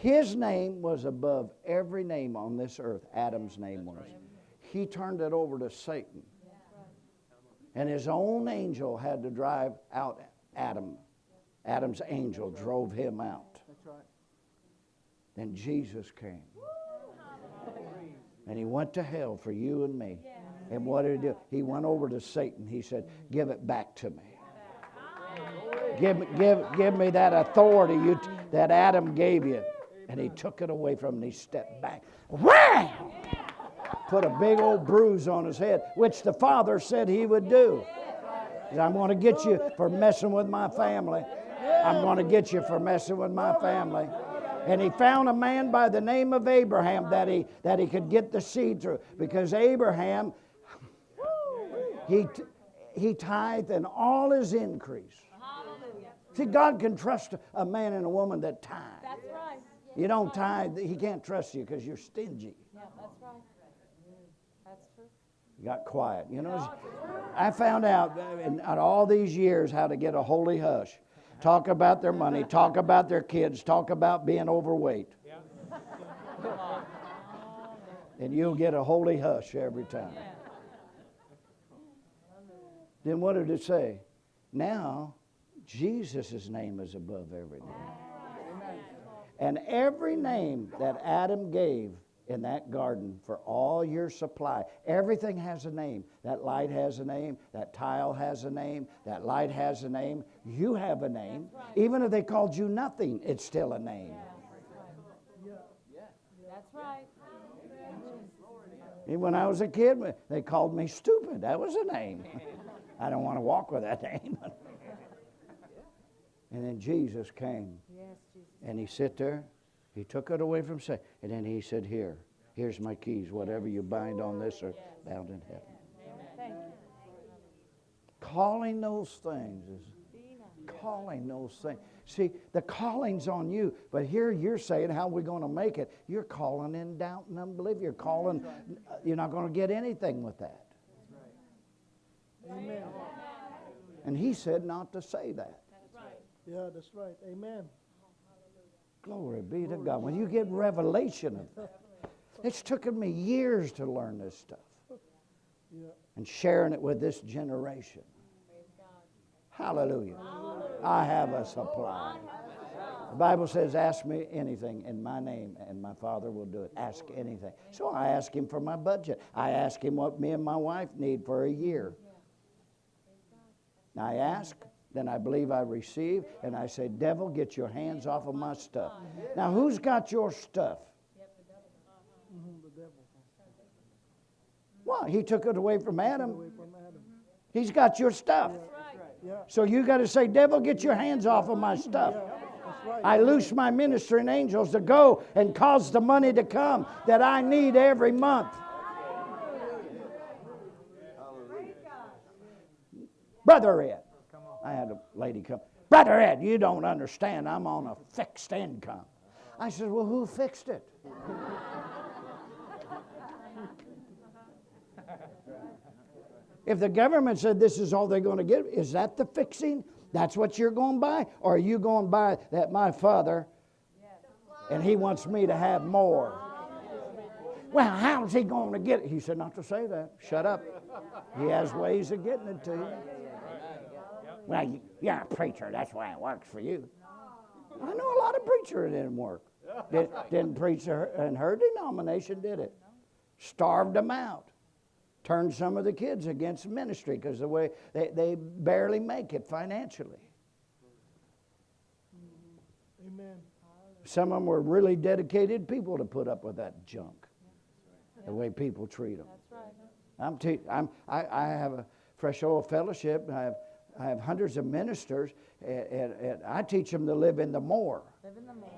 his name was above every name on this earth. Adam's name was. He turned it over to Satan, and his own angel had to drive out Adam. Adam's angel drove him out. Then Jesus came. And he went to hell for you and me. And what did he do? He went over to Satan. He said, Give it back to me. Give, give, give me that authority you, that Adam gave you. And he took it away from him and he stepped back. Wham! Put a big old bruise on his head, which the Father said he would do. I'm going to get you for messing with my family. I'm going to get you for messing with my family. And he found a man by the name of Abraham that he, that he could get the seed through. Because Abraham, he, he tithed and all his increase. See, God can trust a man and a woman that tithe. That's right. You don't tithe, he can't trust you because you're stingy. Yeah, that's right. That's true. You got quiet. You know, I found out in, in all these years how to get a holy hush. Talk about their money, talk about their kids, talk about being overweight. And you'll get a holy hush every time. Then what did it say? Now, Jesus' name is above every name. And every name that Adam gave in that garden for all your supply, everything has a name. That light has a name, that tile has a name, that light has a name. You have a name. Even if they called you nothing, it's still a name. Yeah. That's right. And when I was a kid, they called me stupid. That was a name. I don't want to walk with that name. and then Jesus came. Yes, Jesus. And he sit there. He took it away from Satan. And then he said, Here, here's my keys. Whatever you bind on this are bound in heaven. Thank. Calling those things is calling those things. See, the calling's on you, but here you're saying, How are we going to make it? You're calling in doubt and unbelief. You're calling, you're not going to get anything with that. Amen. And he said not to say that. Yeah, that's right. Amen. Glory be to God. When you get revelation of that, it's taken me years to learn this stuff and sharing it with this generation. Hallelujah. Oh, I have a supply. The Bible says, Ask me anything in my name, and my Father will do it. Ask anything. So I ask Him for my budget. I ask Him what me and my wife need for a year. I ask, then I believe I receive, and I say, Devil, get your hands off of my stuff. Now, who's got your stuff? Well, he took it away from Adam. He's got your stuff. So you got to say, Devil, get your hands off of my stuff. I loose my ministering angels to go and cause the money to come that I need every month. Brother Ed, I had a lady come. Brother Ed, you don't understand. I'm on a fixed income. I said, Well, who fixed it? If the government said this is all they're going to get, is that the fixing? That's what you're going by? Or are you going by that my father and he wants me to have more? Well, how's he going to get it? He said, Not to say that. Shut up. He has ways of getting it to you. Well, you- you're a preacher. That's why it works for you. I know a lot of preachers that didn't work. Did, didn't preach her- in her denomination, did it? Starved them out turned some of the kids against ministry because the way they, they barely make it financially. Amen. Some of them were really dedicated people to put up with that junk, the way people treat them. That's right. I'm, te- I'm I, I have a fresh oil fellowship. I have, I have hundreds of ministers, and, and, and I teach them to live in the more. Live in the more.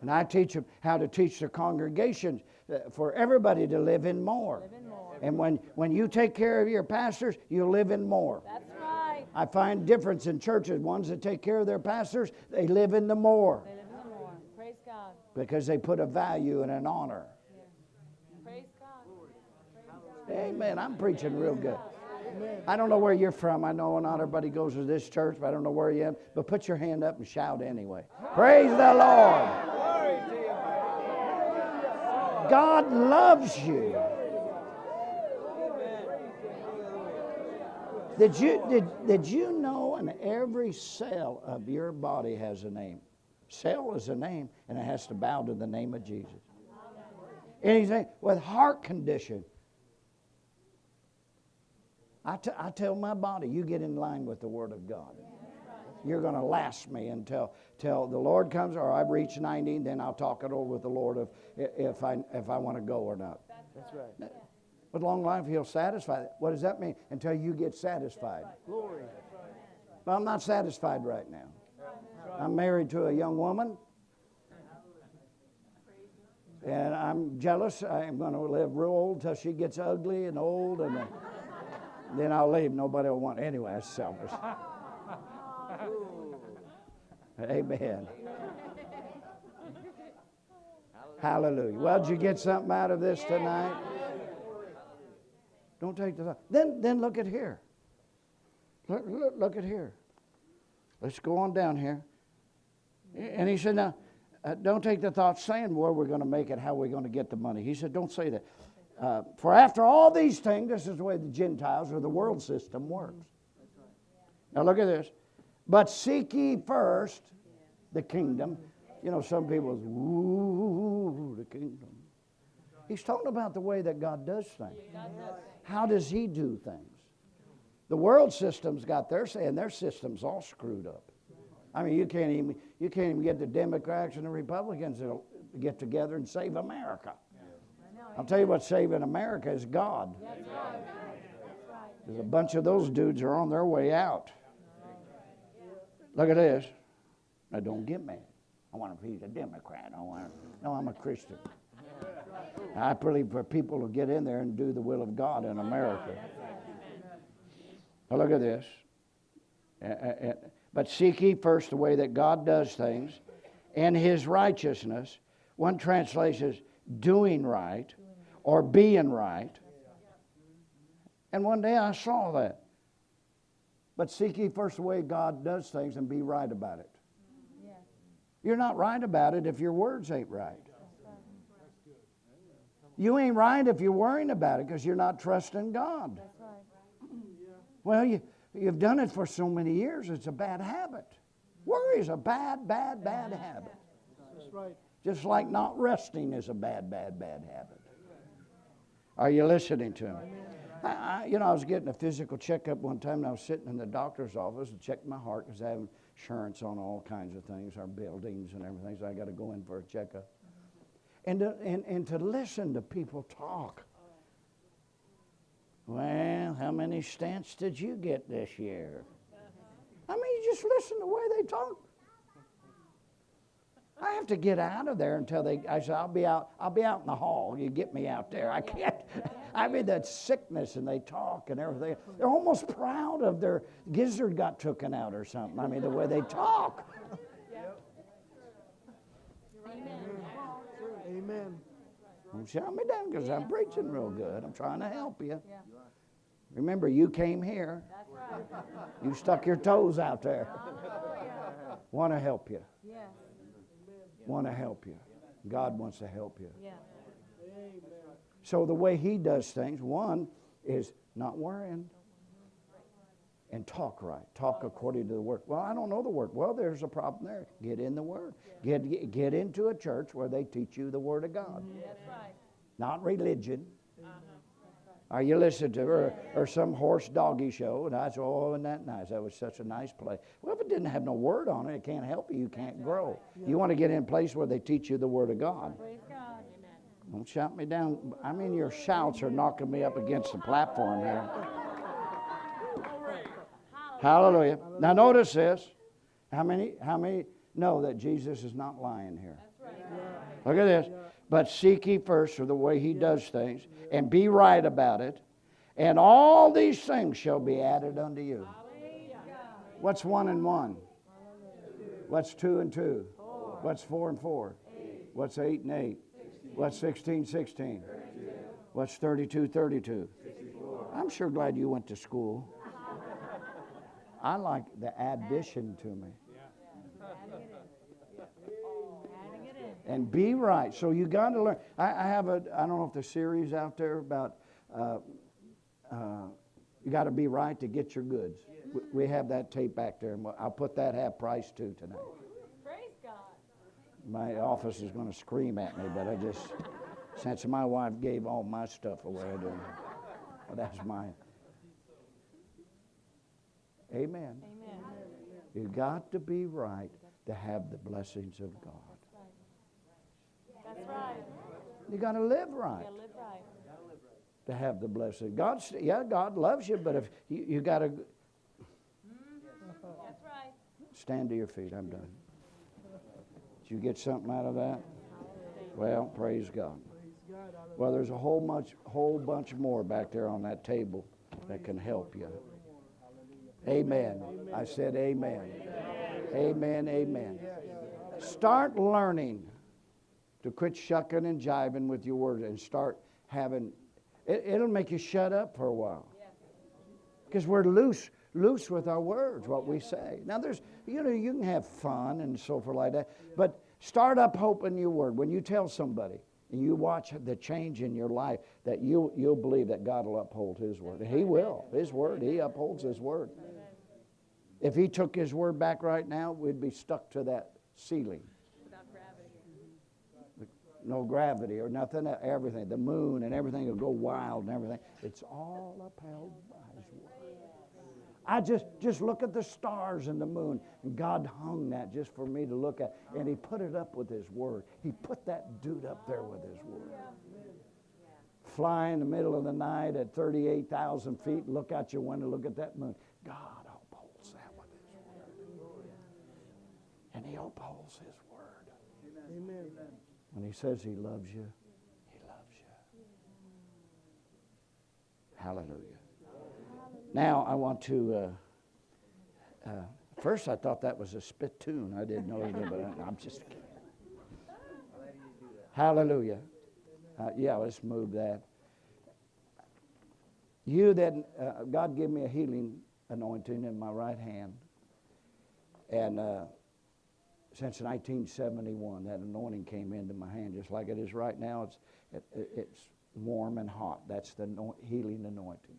And I teach them how to teach the congregation uh, for everybody to live in more. Live in more. And when, when you take care of your pastors, you live in more. That's right. I find difference in churches. Ones that take care of their pastors, they live in the more They live in the more. Praise God. because they put a value and an honor. Praise God. Amen. I'm preaching real good. I don't know where you're from. I know not everybody goes to this church, but I don't know where you are. But put your hand up and shout anyway. Praise the Lord. God loves you. Did you, did, did you know and every cell of your body has a name? Cell is a name, and it has to bow to the name of Jesus. Anything with heart condition. I, t- I tell my body, you get in line with the Word of God. You're going to last me until till the Lord comes, or I reach 90, then I'll talk it over with the Lord if, if I, if I want to go or not. That's right. With long life, He'll satisfy. What does that mean? Until you get satisfied. Glory. But I'm not satisfied right now. I'm married to a young woman. And I'm jealous. I'm going to live real old till she gets ugly and old, and then, I'll leave. Nobody will want. Anyway, that's selfish. Amen. Hallelujah. Well, did you get something out of this tonight? Don't take the. Then, then look at here. Look, look, look at here. Let's go on down here. And he said, now, uh, don't take the thought saying where we're going to make it, how we're going to get the money. He said, don't say that. Uh, for after all these things, this is the way the Gentiles or the world system works. Now look at this. But seek ye first the kingdom. You know, some people, ooh, the kingdom. He's talking about the way that God does things. How does He do things? The world system's got their say, and their system's all screwed up. I mean, you can't even you can't even get the Democrats and the Republicans to get together and save America. I'll tell you what saving America is God. There's a bunch of those dudes are on their way out. Look at this. Now don't get mad. I want to be a Democrat. I want to, no, I'm a Christian. I believe for people to get in there and do the will of God in America. Now look at this. Uh, uh, uh, But seek ye first the way that God does things and his righteousness. One translation is doing right or being right. And one day I saw that. But seek ye first the way God does things and be right about it. You're not right about it if your words ain't right. You ain't right if you're worrying about it because you're not trusting God. Well, you, you've done it for so many years, it's a bad habit. Worry is a bad, bad, bad habit. Just like not resting is a bad, bad, bad habit. Are you listening to me? I, I, you know, I was getting a physical checkup one time, and I was sitting in the doctor's office and checked my heart because I have insurance on all kinds of things, our buildings and everything, so I got to go in for a checkup. And to, and, and to listen to people talk. Well, how many stents did you get this year? I mean, you just listen to the way they talk. I have to get out of there until they. I said, I'll be out. I'll be out in the hall. You get me out there. I can't. I mean, that sickness, and they talk and everything. They're almost proud of their gizzard got taken out or something. I mean, the way they talk. Amen. Don't shut me down because I'm preaching real good. I'm trying to help you. Yeah. Remember, you came here. Right. You stuck your toes out there. Oh, Want to help you. Yes. Want to help you. God wants to help you. Yeah. So the way he does things, one is not worrying and talk right. Talk according to the word. Well, I don't know the word. Well, there's a problem there. Get in the word. Get get into a church where they teach you the word of God, mm-hmm. That's right. not religion. Uh-huh. Are you listening to or, or some horse doggy show? And I said, oh, isn't that nice? That was such a nice place. Well, if it didn't have no word on it, it can't help you. You can't grow. You want to get in a place where they teach you the word of God. God. Don't shout me down. I mean, your shouts are knocking me up against the platform here. Hallelujah. Now notice this. How many? How many know that Jesus is not lying here? Look at this. But seek ye first for the way He does things, and be right about it, and all these things shall be added unto you. What's one and one? What's two and two? What's four and four? What's eight and eight? What's 16, 16? What's 32, 32? I'm sure glad you went to school. I like the addition to me. Adding it in. And be right. So you got to learn. I, I have a, I don't know if there's series out there about uh, uh, you got to be right to get your goods. We, we have that tape back there, and I'll put that half price too tonight. Praise God. My office is going to scream at me, but I just, since my wife gave all my stuff away, I don't. Well, that's mine. Amen. Amen. You got to be right to have the blessings of God. That's right. You got to live right. Yeah, live right. to have the blessing. God, yeah, God loves you, but if you, you got to That's right. stand to your feet, I'm done. Did you get something out of that? Well, praise God. Praise God. Hallelujah. Well, there's a whole bunch, whole bunch more back there on that table that can help you. Amen. I said amen. Amen. Amen. Start learning to quit shucking and jiving with your word and start having. It, it'll make you shut up for a while. Because we're loose, loose with our words, what we say. Now, there's, you know, you can have fun and so forth like that, but start up hoping your word. When you tell somebody and you watch the change in your life, that you'll, you'll believe that God will uphold His word. He will. His word, He upholds His word. If He took His word back right now, we'd be stuck to that ceiling. No gravity or nothing, uh, everything. The moon and everything will go wild and everything. It's all upheld by His word. I just just look at the stars and the moon, and God hung that just for me to look at, and He put it up with His word. He put that dude up there with His word. Fly in the middle of the night at 38,000 feet, look out your window, look at that moon. God upholds that with His word, and He upholds His word. Amen. When He says He loves you, He loves you. Hallelujah. Now I want to. Uh, uh, first, I thought that was a spittoon. I didn't know it, but I, I'm just kidding. Hallelujah. Uh, yeah, let's move that. You that uh, God gave me a healing anointing in my right hand, and uh, since 1971, that anointing came into my hand just like it is right now. It's it, it's warm and hot. That's the healing anointing.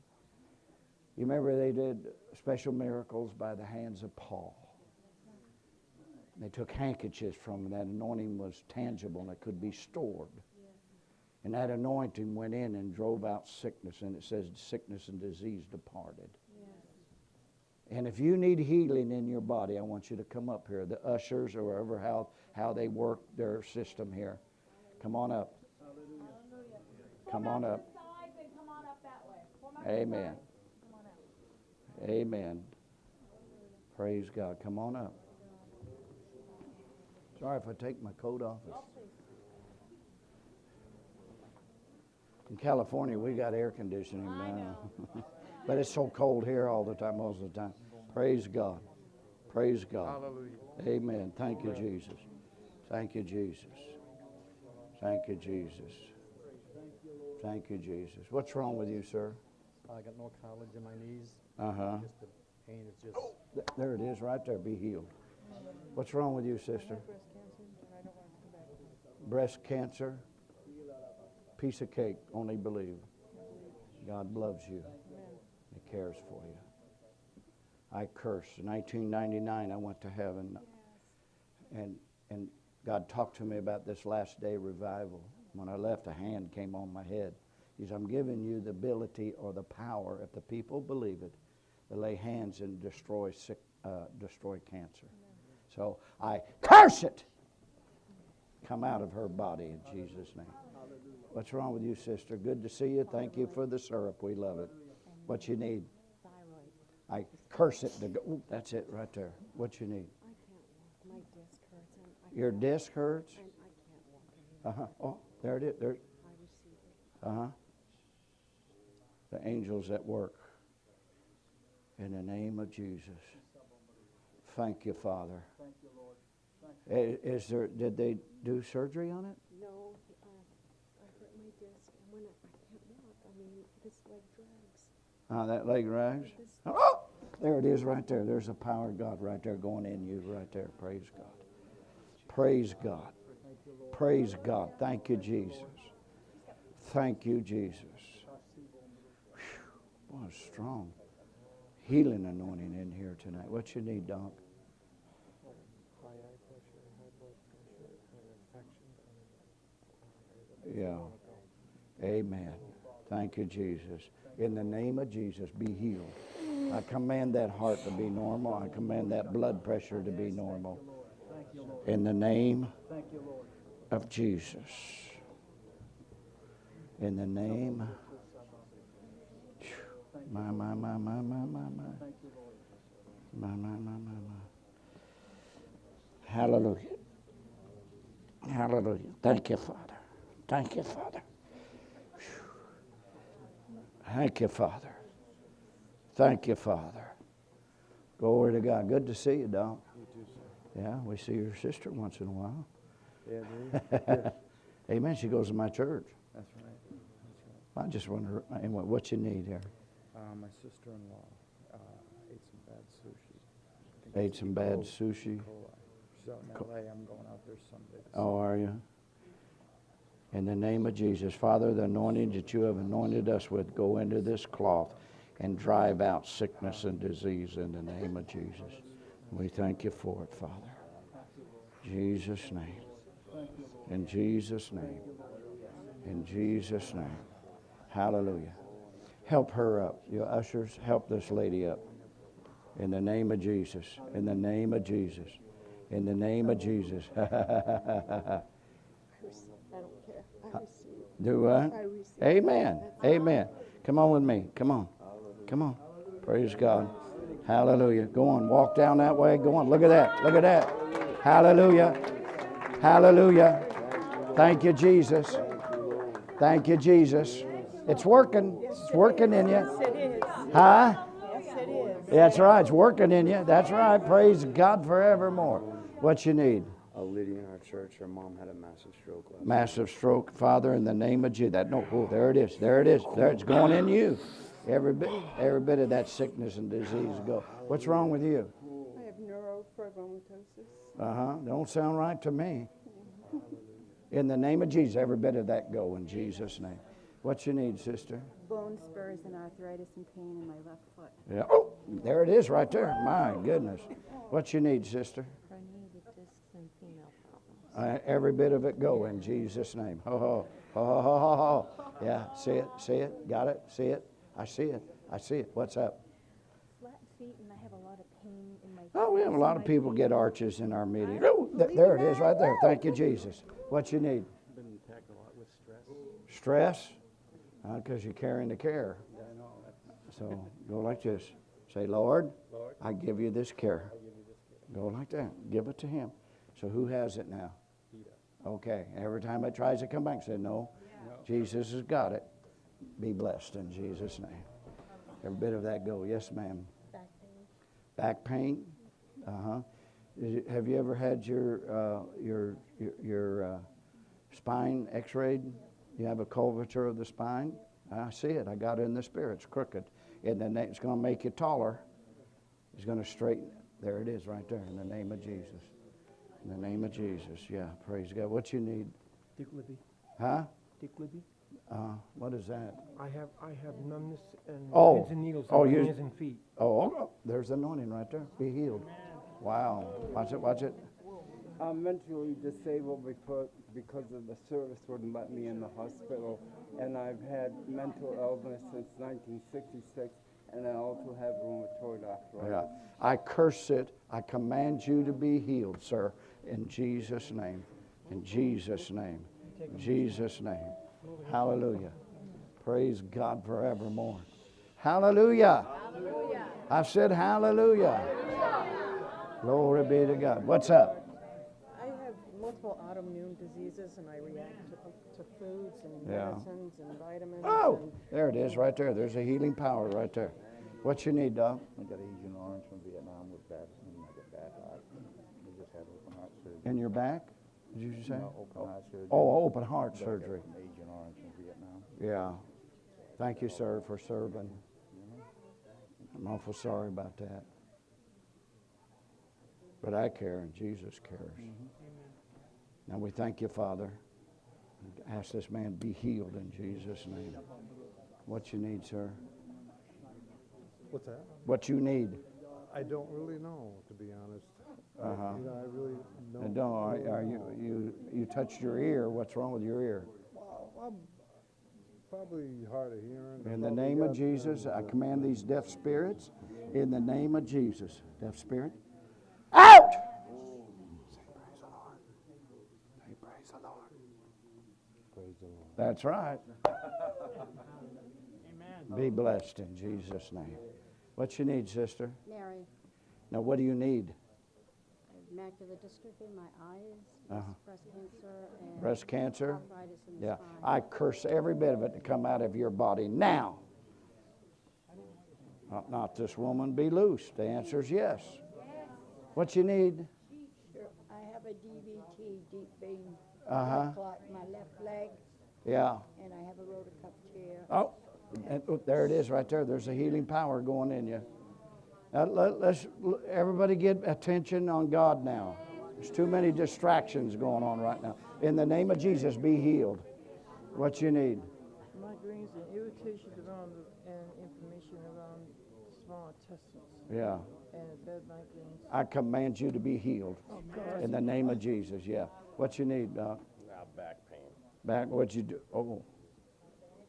You remember they did special miracles by the hands of Paul. They took handkerchiefs from. That anointing was tangible and it could be stored. And that anointing went in and drove out sickness, and it says sickness and disease departed. And if you need healing in your body, I want you to come up here. The ushers or wherever how, how they work their system here. Come on up. Come on up. Come on up that way. Form up to the Amen. sides. Come on up. Amen. Praise God. Come on up. Sorry if I take my coat off. In California, we got air conditioning now. but it's so cold here all the time, most of the time. Praise God. Praise God. Hallelujah. Amen. Thank you, Jesus. Thank you, Jesus. Thank you, Jesus. Thank you, Jesus. What's wrong with you, sir? I got no cartilage in my knees. Uh huh. Just the pain is just. Th- There it is, right there. Be healed. What's wrong with you, sister? Breast cancer. Piece of cake. Only believe. God loves you. Cares for you. I cursed. In 1999, I went to heaven, and and God talked to me about this last day revival. When I left, a hand came on my head. He said, "I'm giving you the ability or the power, if the people believe it, to lay hands and destroy sick, uh, destroy cancer." So I curse it. Come out of her body in Jesus' name. What's wrong with you, sister? Good to see you. Thank you for the syrup. We love it. What you need? thyroid. I curse it to go. Ooh, that's it right there. What you need? I can't walk. My disc hurts and Your disc hurts? and I can't walk. Uh huh. Oh, there it is. There. I receive it. Uh huh. The angels at work. In the name of Jesus. Thank you, Father. Thank you, Lord. I- Is there? Did they do surgery on it? No, uh, I hurt my disc and when I, I can't walk, I mean, this leg Uh, that leg rise. Oh, there it is right there. There's the power of God right there going in you right there. Praise God. Praise God. Praise God. Thank you, Jesus. Thank you, Jesus. Whew, what a strong healing anointing in here tonight. What you need, Doc? Yeah. Amen. Thank you, Jesus. In the name of Jesus, be healed. I command that heart to be normal. I command that blood pressure to be normal. In the name of Jesus. In the name. My, my, my, my, my, my, my. My, my, my, my, my. Hallelujah. Hallelujah. Thank you, Father. Thank you, Father. Thank you, Father. Thank you, Father. Glory to God. Good to see you, Doc. Yeah, we see your sister once in a while. Yeah, Amen. She goes to my church. That's right. That's right. I just wonder uh, what what you need here. Uh, my sister-in-law uh, ate some bad sushi. Ate some bad coli- sushi. Coli. She's out in Co- LA. I'm going out there Sunday. to Oh, are you? In the name of Jesus, Father, the anointing that you have anointed us with, go into this cloth and drive out sickness and disease in the name of Jesus. We thank you for it, Father. Jesus' name. In Jesus' name. In Jesus' name. Hallelujah. Help her up. Your ushers, help this lady up. In the name of Jesus. In the name of Jesus. In the name of Jesus. I don't care. I receive. Do what? I. Amen. Amen. Come on with me. Come on. Come on. Praise God. Hallelujah. Go on. Walk down that way. Go on. Look at that. Look at that. Hallelujah. Hallelujah. Thank you, Jesus. Thank you, Jesus. It's working. It's working in you. Yes, it is. Huh? Yes, it is. That's right. It's working in you. That's right. Praise God forevermore. What you need? A lady in our church, her mom had a massive stroke last massive stroke, Father, in the name of Jesus. That no, oh, there it is, there it is, there it's going in you. Every bit, every bit of that sickness and disease go. What's wrong with you? I have neurofibromatosis. Uh huh. Don't sound right to me. In the name of Jesus, every bit of that go in Jesus' name. What you need, sister? bone spurs and arthritis and pain in my left foot. Yeah. Oh, there it is, right there. My goodness. What you need, sister? Herniated discs and female problems. Uh, every bit of it go in Jesus' name. Ho ho ho ho ho ho ho. Yeah. See it. See it. Got it. See it. I see it. I see it. What's up? Flat feet and I have a lot of pain in my Oh, we have a lot of people get arches in our meetings. Oh, th- there it is, right there. Thank you, Jesus. What you need? Been attacked a lot with stress. Stress? Because you're carrying the care. So go like this. Say, Lord, I give you this care. Go like that. Give it to Him. So who has it now? Okay. Every time it tries to come back, say, No, Jesus has got it. Be blessed in Jesus' name. Every bit of that go. Yes, ma'am. Back pain. Back pain? Uh huh. Have you ever had your uh, your your, your uh, spine X-rayed? You have a curvature of the spine. I see it. I got it in the spirit. It's crooked, and then it's going to make you taller. It's going to straighten. There it is, right there. In the name of Jesus. In the name of Jesus. Yeah. Praise God. What you need? Dick Libby. Huh? Dick Libby. Uh, what is that? I have I have numbness and Oh. pins and needles Oh, in my you- hands and feet. Oh, oh, there's anointing right there. Be healed. Wow. Watch it. Watch it. I'm mentally disabled because, because of the service wouldn't let me in the hospital. And I've had mental illness since 1966, and I also have rheumatoid arthritis. Yeah. arthritis. I curse it. I command you to be healed, sir, in Jesus' name. In Jesus' name. In Jesus' name. Hallelujah. Praise God forevermore. Hallelujah. I said hallelujah. Glory be to God. What's up? I have multiple autoimmune diseases and I react to, to foods and Yeah. medicines and vitamins. Oh, and there it is right there. There's a healing power right there. What you need, Doc? I got Agent Orange from Vietnam with bad, I mean, I got bad heart. We just had open heart surgery. In your back? Did you say? No, open heart surgery. Oh, open heart But I surgery. From Agent Orange from Vietnam. Yeah. Thank you, sir, for serving. I'm awful sorry about that. But I care and Jesus cares. Mm-hmm. Now we thank you, Father. Ask this man be healed in Jesus' name. What you need, sir? What's that? What you need? I don't really know, to be honest. I- Uh-huh. You know, I really don't. And don't, are, are you, you, you touched your ear. What's wrong with your ear? Well, I'm probably hard of hearing. In the Probably name of got, Jesus, uh, I command these deaf spirits, in the name of Jesus, deaf spirit, out! Say praise the Lord. Praise the Lord. That's right. Be blessed in Jesus' name. What you need, sister? Mary, Now, what do you need? macular dystrophy, in my eyes, Uh-huh. breast cancer, and Breast cancer? arthritis in the Yeah. spine. I curse every bit of it to come out of your body now. Not, not this woman, be loose. The answer is yes. What you need? Sure, I have a DVT, deep vein Uh-huh. clot in my left leg, Yeah. and I have a rotator cuff chair. Oh, and, oh, there it is right there. There's a healing power going in you. Now, let, let's everybody get attention on God now. There's too many distractions going on right now. In the name of Jesus, be healed. What you need? Migraines and irritations around the, and inflammation around small intestines Yeah. and bad migraines. I command you to be healed. Oh, God. In the name of Jesus, yeah. What you need, Doc? Now back pain. Back, what'd you do? Oh,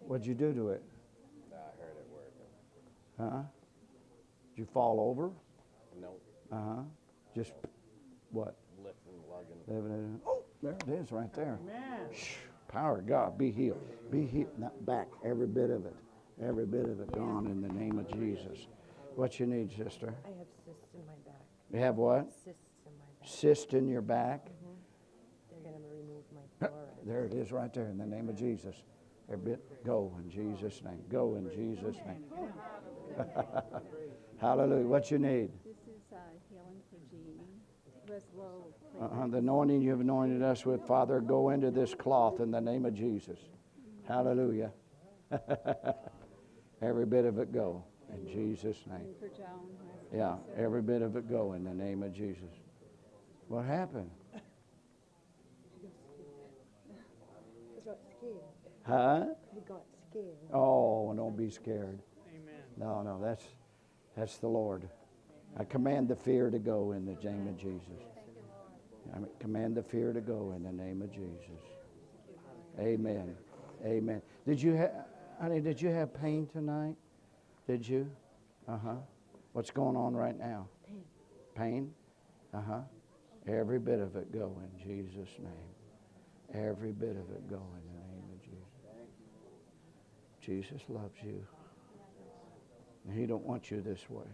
what'd you do to it? I heard it working. Huh? Did you fall over? No, Uh huh. Just what? lifting, lugging. Living it. Oh, there it is, right there. Shh. Power of God, be healed. Be healed. Not back, every bit of it. Every bit of it gone in the name of Jesus. What you need, sister? I have cysts in my back. You have what? Cysts in my back. Cyst in your back. They're gonna remove my fluoride. There it is, right there, in the name of Jesus. Every bit, go in Jesus' name. Go in Jesus' name. Hallelujah. What you need? This is uh, healing for Jeannie. Who has low Uh-huh. The anointing you've anointed us with, Father, go into this cloth in the name of Jesus. Hallelujah. every bit of it go in Jesus' name. platelet for Joan. who has Yeah, every bit of it go in the name of Jesus. What happened? He got scared. Huh? He got scared. Oh, don't be scared. No, no, that's that's the Lord. I command the fear to go in the name of Jesus. I command the fear to go in the name of Jesus. Amen. Amen. Did you have, honey? Did you have pain tonight? Did you? Uh huh. What's going on right now? Pain. Pain? Uh huh. Every bit of it go in Jesus' name. Every bit of it go in the name of Jesus. Jesus loves you. And he don't want you this way.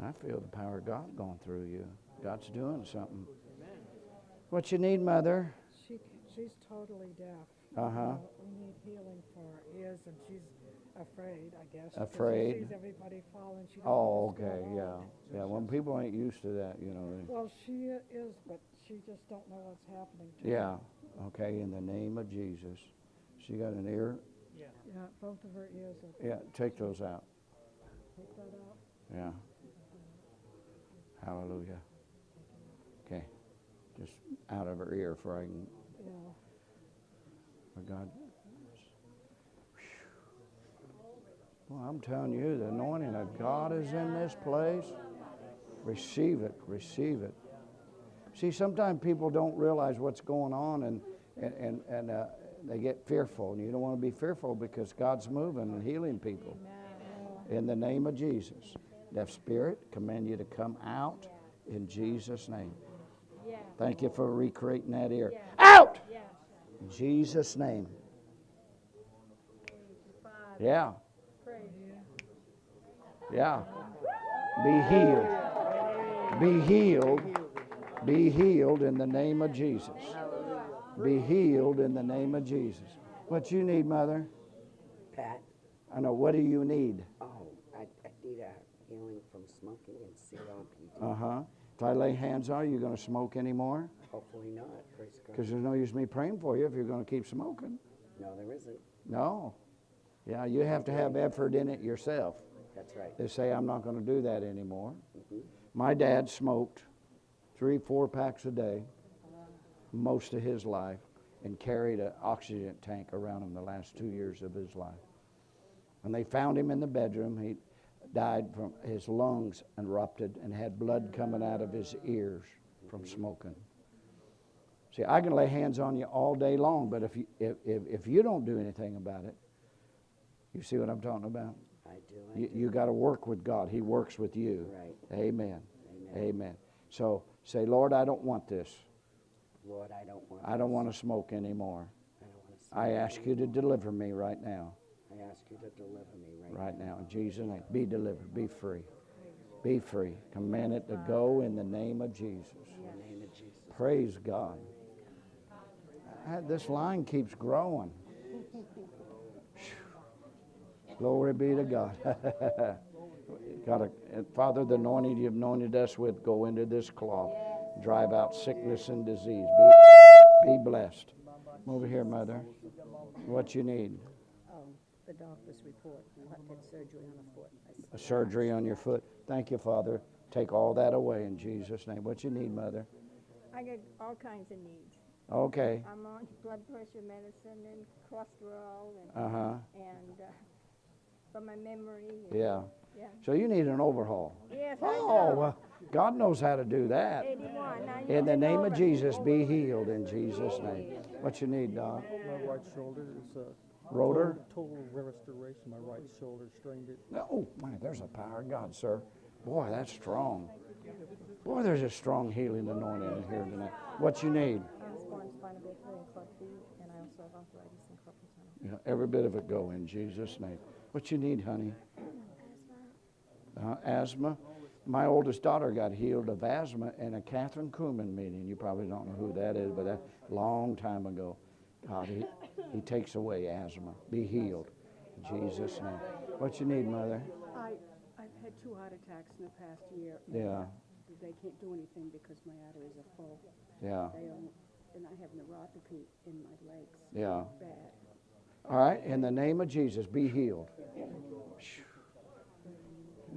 I feel the power of God going through you. God's doing something. What you need, mother? She, she's totally deaf. Uh-huh. Uh, We need healing for her ears, and she's afraid, I guess. Afraid. She sees everybody falling. She don't Oh, okay, yeah. Yeah, when people ain't used to that, you know. Well, she is, but she just don't know what's happening to her. Yeah, okay, in the name of Jesus. She got an ear? Yeah. Yeah, both of her ears are, Yeah, take those out. take that out. Yeah. Hallelujah. Okay, just out of her ear for I can, Yeah. for God. Well, I'm telling you, the anointing of God is in this place. Receive it, receive it. See, sometimes people don't realize what's going on and, and, and, and uh, they get fearful. And you don't want to be fearful because God's moving and healing people. In the name of Jesus. Deaf spirit, command you to come out in Jesus' name. Thank you for recreating that ear. Out! In Jesus' name. Yeah. Yeah. Be healed. Be healed. Be healed in the name of Jesus. Be healed in the name of Jesus. What you need, mother? Pat, I know. What do you need? oh, I, I need a healing from smoking and COPD. Uh huh. If I lay hands on you, you going to smoke anymore? Hopefully not. Because there's no use me praying for you if you're going to keep smoking. No, there isn't. No. Yeah, you have to have effort in it yourself. That's right. They say, I'm not going to do that anymore. Mhm. My dad smoked three, four packs a day most of his life and carried an oxygen tank around him the last two years of his life. When they found him in the bedroom, he died from his lungs erupted and had blood coming out of his ears from smoking. See, I can lay hands on you all day long, but if you, if, if, if you don't do anything about it, you see what I'm talking about? I do. I You, you got to work with God. He works with you. Right. Amen. Amen. Amen. So say, Lord, I don't want this. Lord, I don't want. I don't want to smoke anymore. I don't want to. I ask you to deliver me right now. I ask you to deliver me right, Right now. In Jesus' name. Be delivered. Be free. Be free. Command it to go in the name of Jesus. In the name of Jesus. Praise God. This line keeps growing. Glory be to God. God, Father, the anointing you've anointed us with, go into this cloth, drive out sickness and disease. Be, be blessed. Over here, Mother. What you need? Um, the doctor's report, surgery on a foot. A surgery on your foot. Thank you, Father. Take all that away in Jesus' name. What you need, Mother? I got all kinds of needs. Okay. I'm on blood pressure medicine and cholesterol and, Uh huh. and, uh, for my memory. Yeah. Yeah. So you need an overhaul. Yes, Oh, know. well, God knows how to do that. In the name of Jesus, be healed in Jesus' name. What you need, Doc? My right shoulder is a Rotor? total, total restoration. My right shoulder strained it. Oh, man, there's a power of God, sir. Boy, that's strong. Boy, there's a strong healing anointing in here tonight. What you need? I was born spinal bifida and club feet, and I also have arthritis and carpal tunnel. Yeah, every bit of it go in Jesus' name. What you need, honey? Uh, asthma. My oldest daughter got healed of asthma in a Kathryn Kuhlman meeting. You probably don't know who that is, but that long time ago. God, he, he takes away asthma. Be healed in Jesus' name. What you need, mother? I, I've had two heart attacks in the past year. Yeah. They can't do anything because my arteries are full. Yeah. And I have neuropathy in my legs. Yeah. Bad. All right, in the name of Jesus, be healed.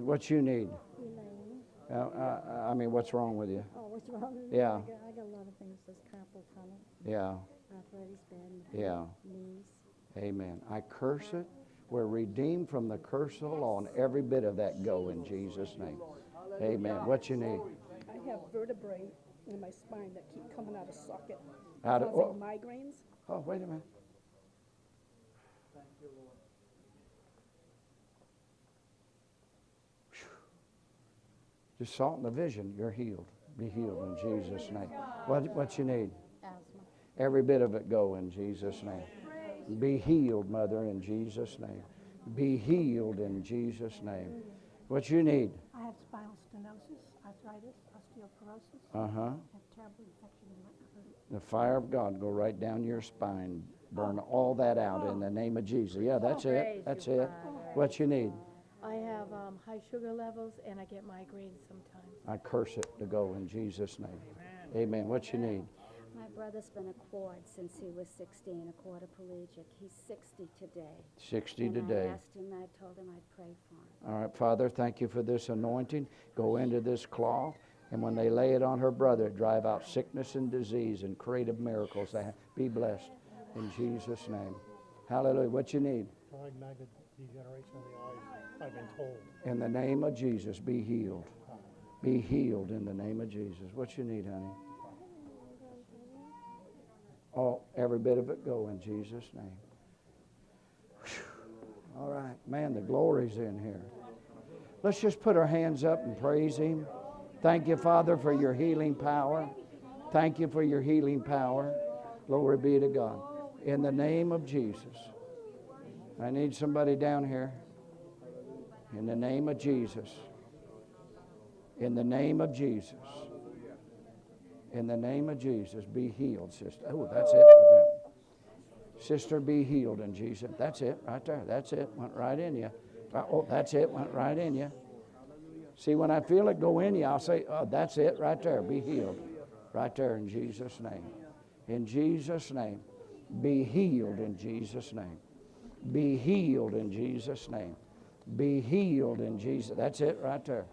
What you need? Elaine. Uh, uh, I mean, what's wrong with you? Oh, what's wrong with me? Yeah. I got, I got a lot of things. There's carpal tunnel, Yeah, arthritis, bad yeah. knees. Amen. I curse it. We're redeemed from the curse of the law, and every bit of that go in Jesus' name. Amen. What you need? I have vertebrae in my spine that keep coming out of socket, Out of, oh, migraines. oh, wait a minute. Just salt in the vision, you're healed. Be healed in Jesus' name. What, what you need? Asthma. Every bit of it go in Jesus' name. Be healed, mother, in Jesus' name. Be healed in Jesus' name. What you need? I have spinal stenosis, arthritis, osteoporosis. Uh huh. Terrible infection in my. The fire of God go right down your spine. Burn all that out in the name of Jesus. Yeah, that's it. That's it. What you need? I have um, high sugar levels and I get migraines sometimes. I curse it to go in Jesus' name. Amen. What you need? My brother's been a quad since he was 16, a quadriplegic. He's 60 today. 60 and today. I asked him, I told him I'd pray for him. All right, Father, thank you for this anointing. Go into this cloth, and when they lay it on her brother, drive out sickness and disease and creative miracles. Be blessed in Jesus' name. Hallelujah. What you need? Diagnosed degeneration of the eyes, I've been told. In the name of Jesus, be healed. Be healed in the name of Jesus. What you need, honey? Oh, every bit of it go in Jesus' name. Whew. All right, man, the glory's in here. Let's just put our hands up and praise Him. Thank you, Father, for your healing power. Thank you for your healing power. Glory be to God. In the name of Jesus. I need somebody down here. In the name of Jesus. In the name of Jesus. In the name of Jesus, be healed, sister. Oh, that's it. Sister, be healed in Jesus. That's it right there. That's it. Went right in you. Oh, that's it. Went right in you. See, when I feel it go in you, I'll say, oh, that's it right there. Be healed. Right there in Jesus' name. In Jesus' name. Be healed in Jesus' name. Be healed in Jesus' name. Be healed in Jesus. That's it right there.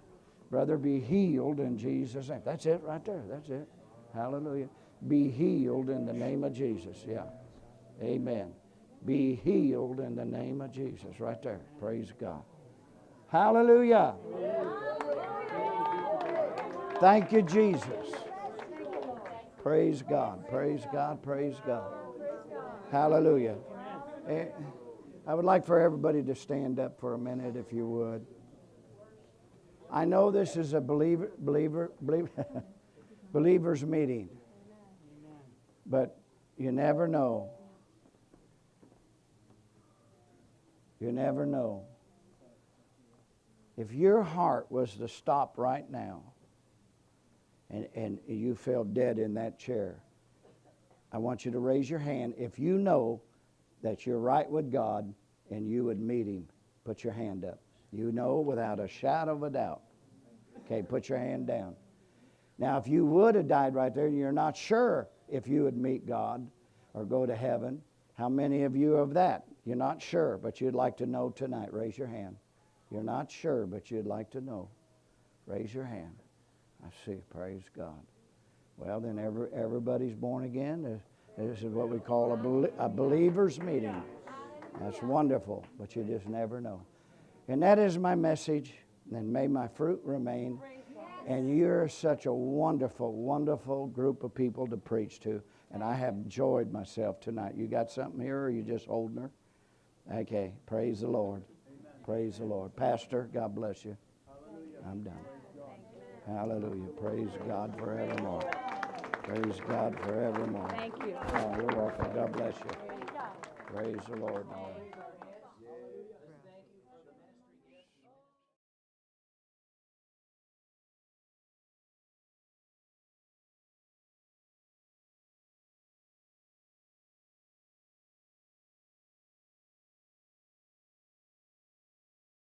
Brother, be healed in Jesus' name. That's it right there. That's it. Hallelujah. Be healed in the name of Jesus. Yeah. Amen. Be healed in the name of Jesus. Right there. Praise God. Hallelujah. Thank you, Jesus. Praise God. Praise God. Praise God. Hallelujah. Eh, I would like for everybody to stand up for a minute, if you would. I know this is a believer, believer, believer believers meeting, but you never know. You never know. If your heart was to stop right now and, and you fell dead in that chair, I want you to raise your hand if you know that you're right with God and you would meet Him. Put your hand up. You know without a shadow of a doubt. Okay, put your hand down. Now, if you would have died right there and you're not sure if you would meet God or go to heaven, how many of you of that? You're not sure, but you'd like to know tonight. Raise your hand. You're not sure, but you'd like to know. Raise your hand. I see. Praise God. Well, then every, everybody's born again. Uh, This is what we call a, belie- a believer's meeting. That's wonderful, but you just never know. And that is my message. And may my fruit remain. And you're such a wonderful, wonderful group of people to preach to. And I have enjoyed myself tonight. You got something here, or are you just holding her? Okay. Praise the Lord. Praise the Lord. Pastor, God bless you. I'm done. Hallelujah. Praise God forevermore. Praise God forevermore. Thank you. Oh, you're welcome. God bless you. Praise the Lord. Lord.